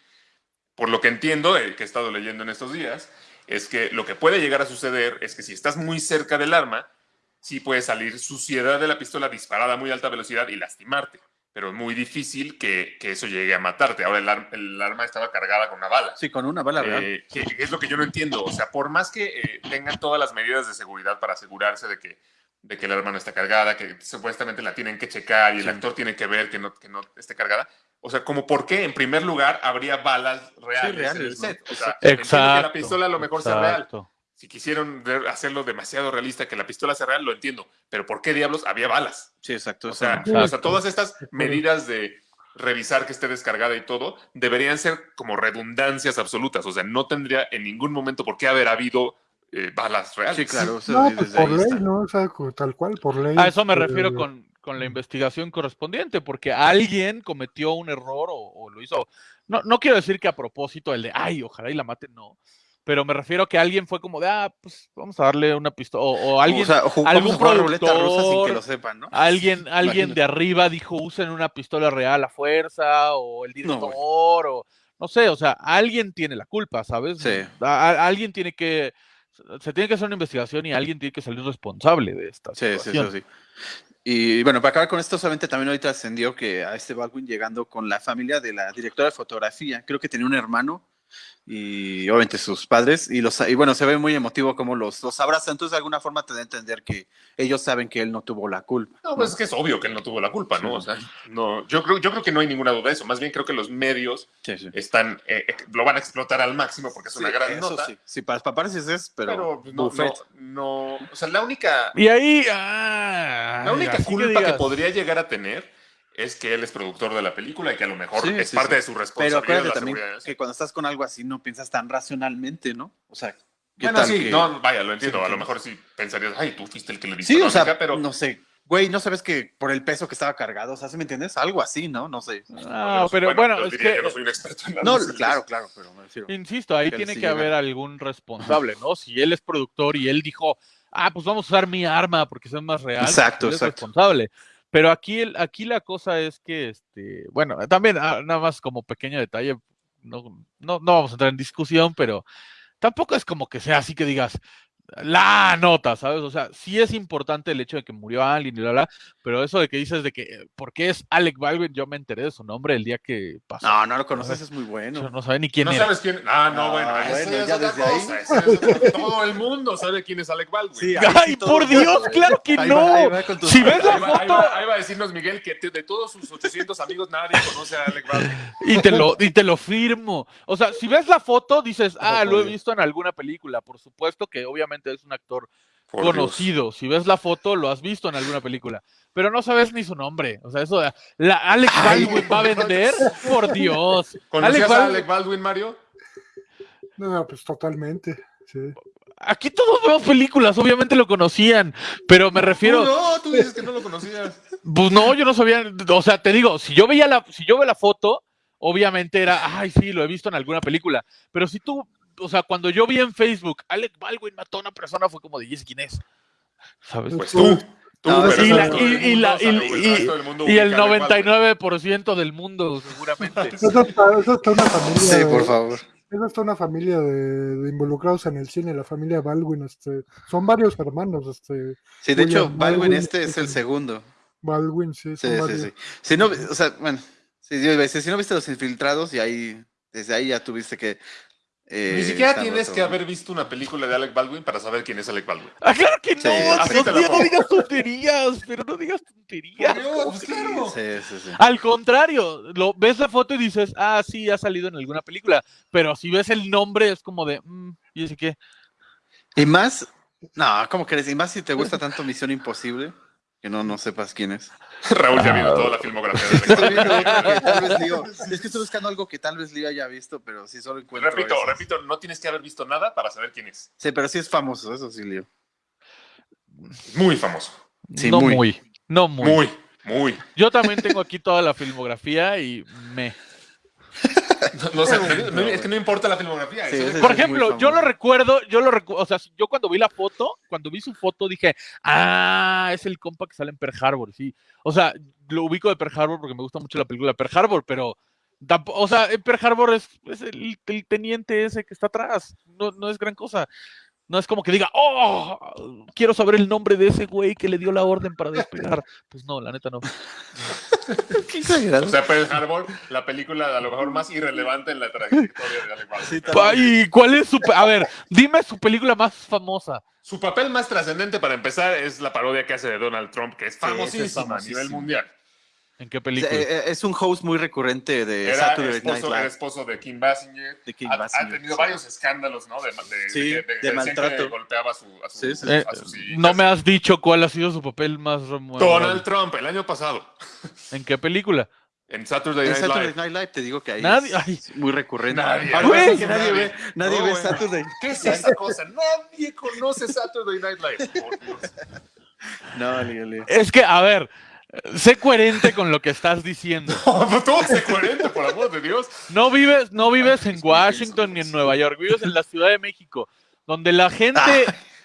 Por lo que entiendo, eh, que he estado leyendo en estos días, es que lo que puede llegar a suceder es que si estás muy cerca del arma, sí puede salir suciedad de la pistola disparada a muy alta velocidad y lastimarte, pero es muy difícil que, que eso llegue a matarte. Ahora el, ar- el arma estaba cargada con una bala. Sí, con una bala real. Eh, que, que es lo que yo no entiendo. O sea, por más que eh, tengan todas las medidas de seguridad para asegurarse de que, de que el arma no está cargada, que supuestamente la tienen que checar y el Sí. actor tiene que ver que no, que no esté cargada. O sea, como por qué en primer lugar habría balas reales, en el reales, ¿no? set. O sea, entiendo que la Exacto. pistola a lo mejor sea real. exacto. Si quisieron hacerlo demasiado realista, que la pistola sea real, lo entiendo. Pero ¿por qué diablos había balas? Sí, exacto. O sea, no. o sea, todas estas medidas de revisar que esté descargada y todo deberían ser como redundancias absolutas. O sea, no tendría en ningún momento por qué haber habido eh, balas reales. Sí, claro. No, pues por ley, está. ¿no? O sea, tal cual, por ley. A eso me este, refiero con, con la investigación correspondiente, porque alguien cometió un error o, o lo hizo. No, no quiero decir que a propósito el de, ay, ojalá y la maten, no. Pero me refiero a que alguien fue como de, ah, pues vamos a darle una pistola. O, o alguien, o sea, algún ruleta rusa sin productor, que lo sepan, ¿no? alguien, alguien Imagínate. de arriba dijo, usen una pistola real a fuerza, o el No, director, güey. o no sé, o sea, alguien tiene la culpa, ¿sabes? Sí. A- a- alguien tiene que, se tiene que hacer una investigación y alguien tiene que salir responsable de esta Sí, sí, situación. sí, sí. Y bueno, para acabar con esto, solamente también ahorita ascendió que a este Baldwin llegando con la familia de la directora de fotografía, creo que tenía un hermano y obviamente sus padres, y, los, y bueno, se ve muy emotivo como los, los abraza, entonces de alguna forma te da a entender que ellos saben que él no tuvo la culpa. No, pues es que es obvio que él no tuvo la culpa, ¿no? O sea, no, yo creo, yo creo que no hay ninguna duda de eso. Más bien creo que los medios Sí, sí. están, eh, eh, lo van a explotar al máximo porque es una gran eso nota. sí. Sí, para los paparazzis es, pero, Pero, pues, no, buffet. no, no, o sea, la única, Y ahí. ah, la única que culpa que, podría llegar a tener es que él es productor de la película y que a lo mejor Sí, es sí, parte sí. de su Pero responsabilidad. acuérdate la también que cuando estás con algo así no piensas tan racionalmente, ¿no? O sea, ¿qué Bueno, tal sí, que- no, vaya, lo entiendo. Sí, A lo mejor sí pensarías, ay, tú fuiste el que le diste Sí, la o sea, bronca", pero no sé. Güey, ¿no sabes que por el peso que estaba cargado? O sea, ¿sí me entiendes? Algo así, ¿no? No sé. No, pero bueno, yo es que. no soy un experto en No, análisis. claro, claro, pero me refiero. Insisto, ahí que tiene que haber algún responsable, ¿no? Si él es productor y él dijo, ah, pues vamos a usar mi arma porque es más real, pues Exacto, él es exacto. responsable. Pero aquí, el- aquí la cosa es que, este, bueno, también ah, nada más como pequeño detalle, no, no, no vamos a entrar en discusión, pero tampoco es como que sea así que digas la nota, ¿sabes? O sea, sí es importante el hecho de que murió alguien y bla, bla, pero eso de que dices de que, eh, ¿por qué es Alec Baldwin? Yo me enteré de su nombre el día que pasó. No, no lo conoces, es muy bueno. Yo no sabía ni quién no era. sabes quién. Ah, no, Ah, bueno, bueno, eso es ya desde ahí. cosa, eso es otra- Todo el mundo sabe quién es Alec Baldwin. Sí, ¡Ay, sí por Dios! ¡Claro que Ahí no! va, va Si ves la Ahí foto va- ahí va a decirnos Miguel que de todos sus 800 amigos nadie conoce a Alec Baldwin. y te lo y te lo firmo. O sea, si ves la foto dices, "Ah, lo he visto en alguna película." Por supuesto que obviamente es un actor Por conocido. Si ves la foto lo has visto en alguna película, pero no sabes ni su nombre. O sea, eso de la Alec Baldwin va a vender, por Dios. ¿Conocías Alec a Baldwin- Alec Baldwin, Mario? No, pues totalmente. Sí. Aquí todos vemos películas, obviamente lo conocían, pero me refiero Tú no, tú dices que no lo conocías. Pues no, yo no sabía, o sea, te digo, si yo veía la, si yo veo la foto, obviamente era, ay, sí, lo he visto en alguna película. Pero si tú, o sea, cuando yo vi en Facebook, Alec Baldwin mató a una persona, fue como de, ¿y quién es? ¿Sabes? Pues tú. Tú, No, el la- y- y la- mundo y- el y- resto del mundo Y el ubica a Alec Baldwin. 99% del mundo, seguramente. Eso está, eso está una familia. Sí, por favor. Esa está una familia de, de involucrados en el cine, la familia Baldwin, este, son varios hermanos, este, Sí, de hecho, Baldwin Baldwin, este es el sí. segundo. Baldwin, sí, Sí, son sí, varios. sí. Si no, o sea, bueno, decir, si no viste los infiltrados y ahí, desde ahí ya tuviste que... eh, Ni siquiera estar tienes que haber visto una película de Alec Baldwin para saber quién es Alec Baldwin. Ah, claro que no, Sí, así no digas tonterías, pero no digas tonterías. Dios, claro. Sí, sí, sí. Al contrario, lo, ves la foto y dices, ah, sí, ha salido en alguna película. Pero si ves el nombre, es como de, mm, ¿y ese qué? Y más, no, ¿cómo crees? Y más si te gusta tanto Misión Imposible, que no, no sepas quién es. Raúl ya vio toda la filmografía de tal vez Leo- es que estoy buscando algo que tal vez Leo haya visto, pero sí solo encuentro Repito, esos. repito, no tienes que haber visto nada para saber quién es. Sí, pero sí es famoso, eso sí, Leo. Muy famoso. Sí, no muy. muy. No muy. Muy, muy. Yo también tengo aquí toda la filmografía y me. No, no sé, no- es que no importa la filmografía. Sí, es- Por ejemplo, yo lo recuerdo, yo lo recuerdo, o sea, yo cuando vi la foto, cuando vi su foto dije, ah, es el compa que sale en Pearl Harbor, sí. O sea, lo ubico de Pearl Harbor porque me gusta mucho la película de Pearl Harbor, pero, o sea, en Pearl Harbor es, es el, el teniente ese que está atrás, no, no es gran cosa. No es como que diga, oh, quiero saber el nombre de ese güey que le dio la orden para despegar. Pues no, la neta no. Qué exagerado. O sea, Pearl Harbor, la película a lo mejor más irrelevante en la trayectoria de Alec Baldwin. Sí. ¿Y cuál es su... A ver, dime su película más famosa. Su papel más trascendente para empezar es la parodia que hace de Donald Trump, que es famosísima a nivel mundial. ¿En qué película? eh, eh, es un host muy recurrente de Era Saturday Night esposo, era Live. esposo de Kim Basinger. De Kim ha, tenido sí. varios escándalos, ¿no? De, de, Sí, de, maltrato. golpeaba a su, a su, Sí, sí. Eh, a sus hijas. no me has dicho cuál ha sido su papel más memorable. Donald Trump, el año pasado, ¿En qué película? en Saturday En Night Saturday Live. Night Live te digo que ahí Nadie- es ay. muy recurrente. Nadie. Güey. que nadie ve, nadie No, ve. Saturday. ¿Qué es esa cosa? Nadie conoce Saturday Night Live. Por Dios. No, Leo. Es que, a ver, sé coherente con lo que estás diciendo. No, todo se coherente, por amor de Dios. No vives, no vives en Washington ni en. Nueva York, vives en la Ciudad de México, donde la gente,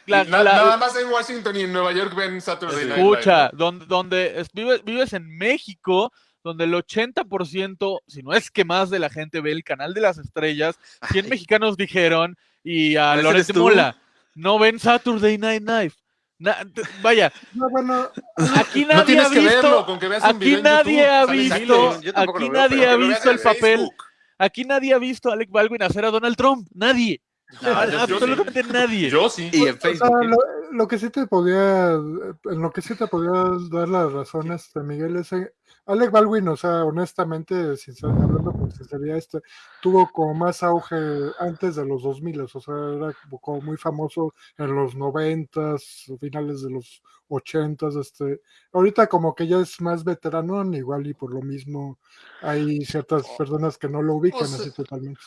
la- Na- la- nada más en Washington y en Nueva York ven Saturday Night escucha, Live. donde, donde es- vives, vives en México, donde el 80%, si no es que más de la gente ve el canal de las estrellas, 100 mexicanos dijeron, y a ¿Ese Loret eres de tú? Mola, no ven Saturday Night Live. Na- vaya, No, bueno, aquí No nadie ha que visto, verlo, con que veas un aquí nadie YouTube, ha visto. Yo aquí nadie ha visto el papel, Facebook. Aquí nadie ha visto a Alec Baldwin hacer a Donald Trump. Nadie. No, yo sí. Absolutamente nadie. Yo sí. Y en Facebook. ¿Eh? lo, que sí te podía, en lo que sí te podía dar la razón, este Miguel, es en- Alec Baldwin, o sea, honestamente, sincer- hablando con sinceridad, este, tuvo como más auge antes de los 2000, o sea, era como- muy famoso en los 90s, finales de los 80s, este, ahorita como que ya es más veterano, igual y por lo mismo hay ciertas personas que no lo ubican Pues, así totalmente.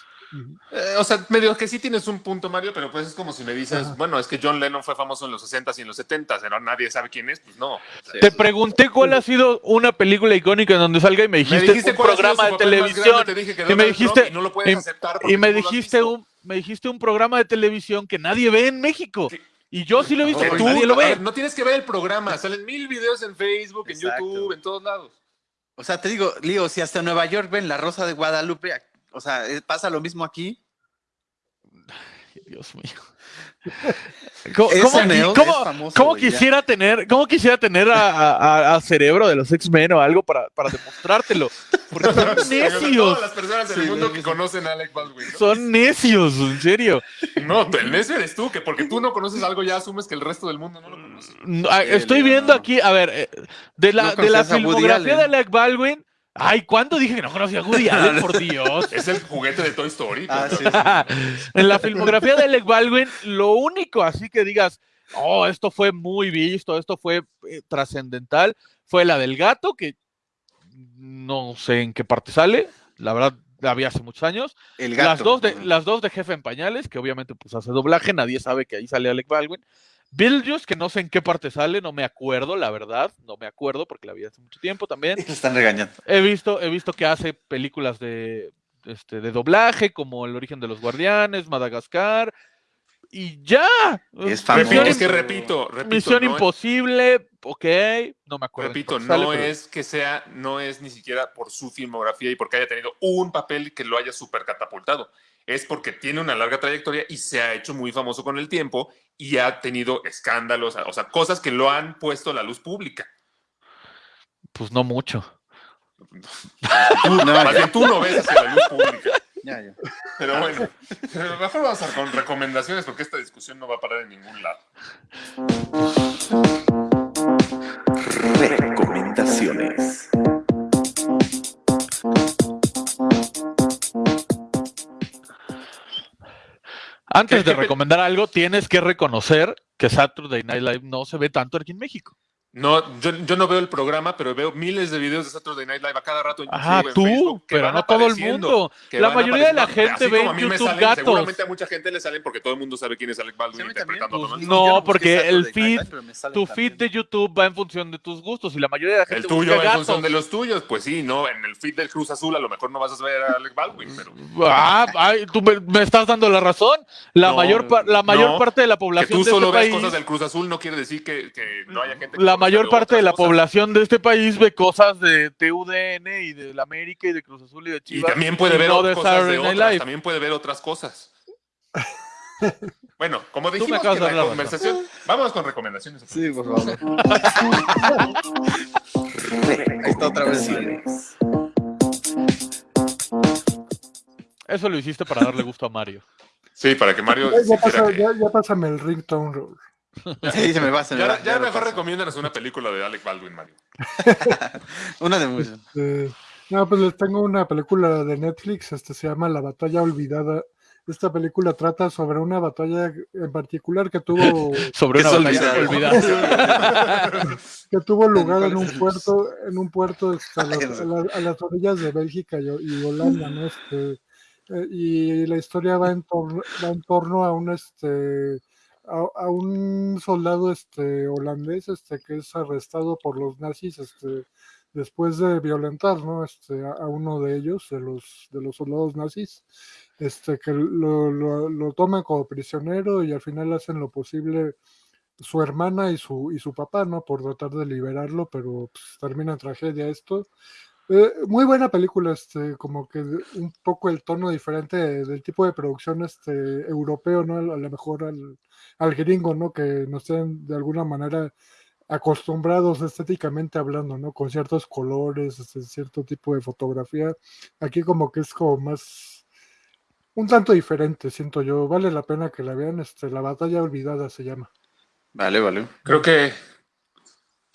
Eh, o sea, medio que sí tienes un punto, Mario, pero pues es como si me dices, Ajá. bueno, es que John Lennon fue famoso en los 60s y en los 70s, pero nadie sabe quién es, pues no. Te pregunté cuál ha sido una película icónica en donde salga y me me dijiste, dijiste un programa de televisión. grande, te dije que y me dijiste- y no lo puedes y- aceptar Y me no dijiste un, me dijiste un programa de televisión que nadie ve en México. Y yo sí lo he visto, pero tú, nadie lo ve. ver, no tienes que ver el programa, salen mil videos en Facebook, en. YouTube, en todos lados. O sea, te digo, Lío, si hasta Nueva York ven la Rosa de Guadalupe, o sea, eh, pasa lo mismo aquí. Dios mío. ¿Cómo, Ese cómo- Neo cómo- es famoso, cómo güey, ya. quisiera tener, cómo quisiera tener a, a- cerebro de los X-Men o algo para, para demostrártelo? Porque son Todas necios. las personas del Sí, mundo sí, que sí. conocen a Alec Baldwin. ¿no? Son necios, en serio. No, el necio eres tú, que porque tú no conoces algo ya asumes que el resto del mundo no lo conoce. No, ah, Estoy viendo no. aquí, a ver, eh, de la, No de la filmografía de. Alec Baldwin. Ay, ¿cuándo dije que no conocía a Woody Allen? Por Dios. Es el juguete de Toy Story. Ah, sí, sí. en la filmografía de Alec Baldwin, lo único así que digas, oh, esto fue muy visto, esto fue eh, trascendental, fue la del gato, que no sé en qué parte sale, la verdad la vi hace muchos años. El gato. Las dos, de, las dos de Jefe en Pañales, que obviamente pues hace doblaje, nadie sabe que ahí sale Alec Baldwin. Beetlejuice, que no sé en qué parte sale, no me acuerdo, la verdad, no me acuerdo porque la vi hace mucho tiempo también. Le están regañando. He visto, he visto que hace películas de, este, de doblaje, como El origen de los guardianes, Madagascar, y ya. Es Misión famoso. es que repito, repito. Misión no, Imposible, ok, no me acuerdo. Repito, parte sale, no pero- es que sea, no es ni siquiera por su filmografía y porque haya tenido un papel que lo haya super catapultado. Es porque tiene una larga trayectoria y se ha hecho muy famoso con el tiempo y ha tenido escándalos, o sea, cosas que lo han puesto a la luz pública. Pues no mucho. Tú, No, más bien tú no ves hacia la luz pública. Ya, ya. Pero bueno, mejor vamos a con recomendaciones porque esta discusión no va a parar en ningún lado. Recomendaciones. Antes ¿Qué- de recomendar algo, tienes que reconocer que Saturday Night Live no se ve tanto aquí en México. No, yo, yo no veo el programa, pero veo miles de videos de Saturday Night Live a cada rato en YouTube, Ajá, en tú, Facebook, que pero no todo el mundo. que La mayoría de la gente Así ve como en a mí me YouTube salen, gatos. Seguramente a mucha gente le salen porque todo el mundo sabe quién es Alec Sí, Baldwin también. interpretando a Pues no, porque el feed- Live, pero me sale Tu también. feed de YouTube va en función de tus gustos y la mayoría de la gente El tuyo busca en función de los tuyos, pues sí, no, en el feed del Cruz Azul a lo mejor no vas a ver a Alec Baldwin, pero Ah, ay, tú me, me estás dando la razón. La No, mayor, la mayor no, parte de la que población tú de solo este ves país, cosas del Cruz Azul no quiere decir que, que no haya gente que la mayor parte de la cosas. población de este país ve cosas de TUDN y de la América y de Cruz Azul y de Y Chivas. también puede ver no de cosas de otras, también puede ver otras cosas. Bueno, como dijimos dar la conversación, vamos con recomendaciones. Sí, por favor. Ahí está otra vez. Eso lo hiciste para darle gusto a Mario. Sí, para que Mario Ya, ya pasa- que- ya- ya pásame el ringtone. Sí, se me va, se me Ya, va. ya lo mejor recomiéndanos una película de Alec Baldwin, Mario. Una de muchas. Eh, no, pues les tengo una película de Netflix, este se llama La Batalla Olvidada. Esta película trata sobre una batalla en particular que tuvo Sobre Que una batalla olvidada. olvidada. que tuvo lugar ¿Cuál en un puerto en un puerto este, a, las, Ay, a la- a las orillas de Bélgica y, y Holanda, ¿no? Este, eh, y la historia va en torno, va en torno a un este a, un soldado este holandés este que es arrestado por los nazis este después de violentar ¿no? este, a, a uno de ellos de los de los soldados nazis este que lo, lo, lo toman como prisionero y al final hacen lo posible su hermana y su y su papá no por tratar de liberarlo pero pues, termina en tragedia esto eh, muy buena película, este, como que un poco el tono diferente de- del tipo de producción este, europeo, ¿no? A lo mejor al, al gringo, ¿no? Que nos tienen de alguna manera acostumbrados estéticamente hablando, ¿no? Con ciertos colores, este, cierto tipo de fotografía. Aquí como que es como más un tanto diferente, siento yo. Vale la pena que la vean, este, La batalla olvidada se llama. Vale, vale. Creo que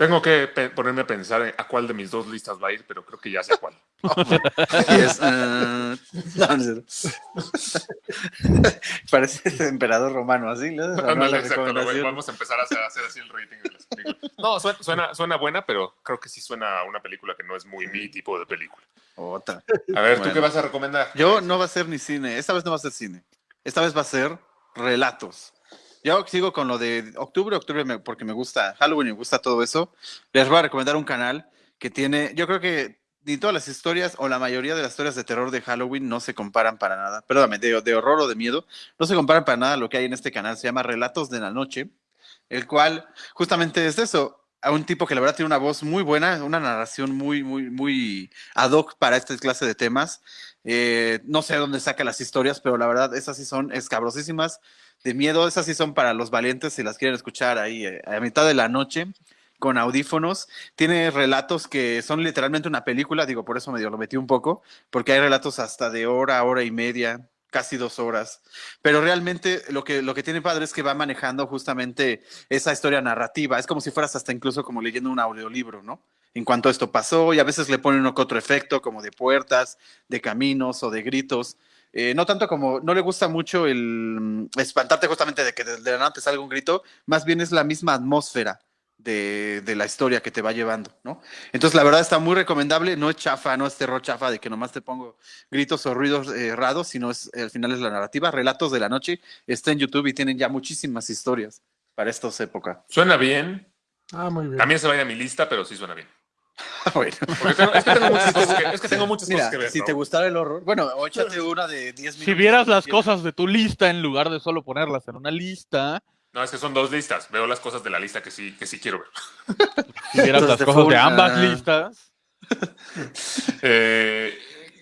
tengo que ponerme a pensar en a cuál de mis dos listas va a ir, pero creo que ya sé cuál. Ah, no, no. Parece emperador romano, así. ¿no? Exacto, lo- vamos a empezar a hacer, a hacer así el rating de las películas. No, suena, suena, suena buena, pero creo que sí suena a una película que no es muy mi tipo de película. Otra. A ver, ¿tú qué vas a recomendar? Yo no va a ser ni cine. Esta vez no va a ser cine. Esta vez va a ser relatos. Yo sigo con lo de octubre, octubre porque me gusta Halloween, me gusta todo eso. Les voy a recomendar un canal que tiene, yo creo que ni todas las historias o la mayoría de las historias de terror de Halloween no se comparan para nada. Perdóname, de, de horror o de miedo, no se comparan para nada a lo que hay en este canal. Se llama Relatos de la Noche, el cual justamente es eso. A un tipo que la verdad tiene una voz muy buena, una narración muy, muy, muy ad hoc para esta clase de temas. Eh, no sé dónde saca las historias, pero la verdad, esas sí son escabrosísimas de miedo. Esas sí son para los valientes si las quieren escuchar ahí eh, a mitad de la noche con audífonos. Tiene relatos que son literalmente una película, digo, por eso medio lo metí un poco, porque hay relatos hasta de hora, hora y media, casi dos horas. Pero realmente lo que, lo que tiene padre es que va manejando justamente esa historia narrativa. Es como si fueras hasta incluso como leyendo un audiolibro, ¿no? En cuanto esto pasó, y a veces le ponen otro efecto, como de puertas, de caminos o de gritos. Eh, no tanto como, no le gusta mucho el mm, espantarte justamente de que de, de la nada te salga un grito, más bien es la misma atmósfera de, de la historia que te va llevando, ¿no? Entonces, la verdad está muy recomendable, no es chafa, no es terror chafa de que nomás te pongo gritos o ruidos eh, raros, sino es, al final es la narrativa. Relatos de la noche está en YouTube y tienen ya muchísimas historias para estas épocas. Suena bien. Ah, muy bien. También se va a ir a mi lista, pero sí suena bien. bueno, Porque tengo- es que tengo muchas cosas que, es que tengo muchas mira, cosas que ver. si ¿no? te gustara el horror, bueno, o échate una de 10 minutos. Si vieras las cosas de tu lista en lugar de solo ponerlas en una lista, No, es que son dos listas. Veo las cosas de la lista que sí, que sí quiero ver. si vieras Entonces las cosas de ambas listas, Eh,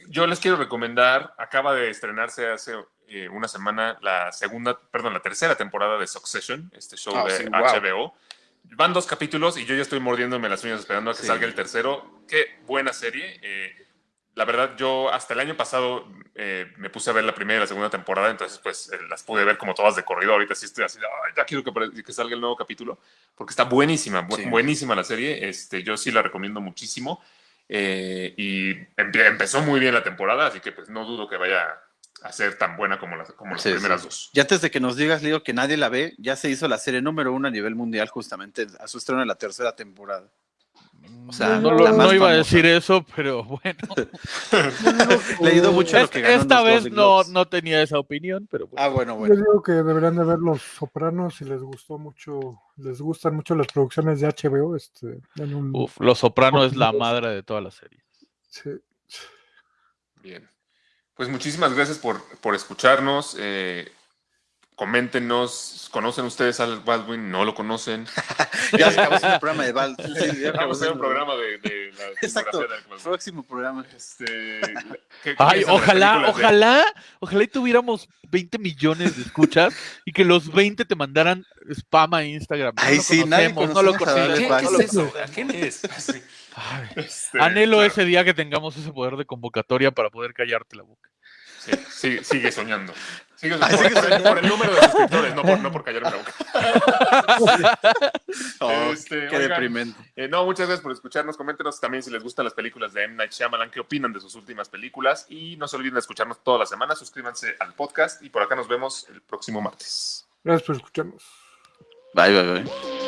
yo les quiero recomendar, acaba de estrenarse hace eh, una semana la segunda, perdón, la tercera temporada de Succession, este show Ah, de sí, wow. Van dos capítulos y yo ya estoy mordiéndome las uñas esperando a que Sí. salga el tercero. Qué buena serie. eh, la verdad, yo hasta el año pasado eh, me puse a ver la primera y la segunda temporada, entonces pues eh, las pude ver como todas de corrido. Ahorita sí estoy así, "Ay, ya quiero que, que salga el nuevo capítulo, porque está buenísima, bu- Sí. buenísima la serie. Este, yo sí la recomiendo muchísimo. Eh, y empe- empezó muy bien la temporada, así que pues no dudo que vaya a ser tan buena como las, como las Sí, primeras sí. dos. Y antes de que nos digas, Leo, que nadie la ve, ya se hizo la serie número uno a nivel mundial justamente a su estreno en la tercera temporada. O sea, no, iba a decir eso, pero bueno. Leído mucho lo que ganó esta vez no, no tenía esa opinión, pero bueno. Ah, bueno, Yo bueno. digo que deberían de ver Los Sopranos si les gustó mucho, les gustan mucho las producciones de HBO. Este, en un- Uf, Los Soprano es la madre de toda la serie. sí. Bien. Pues muchísimas gracias por, por escucharnos. eh, coméntenos, ¿conocen ustedes al Baldwin? ¿No lo conocen? Ya se acabó el programa de Val. Sí, ya acabó siendo- programa de, de la Exacto. de Baldwin. Próximo programa. Este, ¿qué- qué Ay, ojalá, de- ojalá, ojalá y tuviéramos 20 millones de escuchas y que los 20 te mandaran spam a Instagram. Ay, sí, nadie no lo conocemos a Alex conocemos. ¿Qué, Baldwin. qué es eso? ¿Quién es? Sí. Ay, Este, Anhelo claro. ese día que tengamos ese poder de convocatoria para poder callarte la boca. Sí, sí, sigue soñando. Sigue Ay, por, el, soñando. por el número de suscriptores, no por, no por callarme la boca. Oh, Este, qué oigan, deprimente. Eh, no, muchas gracias por escucharnos. Coméntenos también si les gustan las películas de M. Night Shyamalan, qué opinan de sus últimas películas. Y no se olviden de escucharnos toda la semana. Suscríbanse al podcast y por acá nos vemos el próximo martes. Gracias por escucharnos. Bye, bye, bye.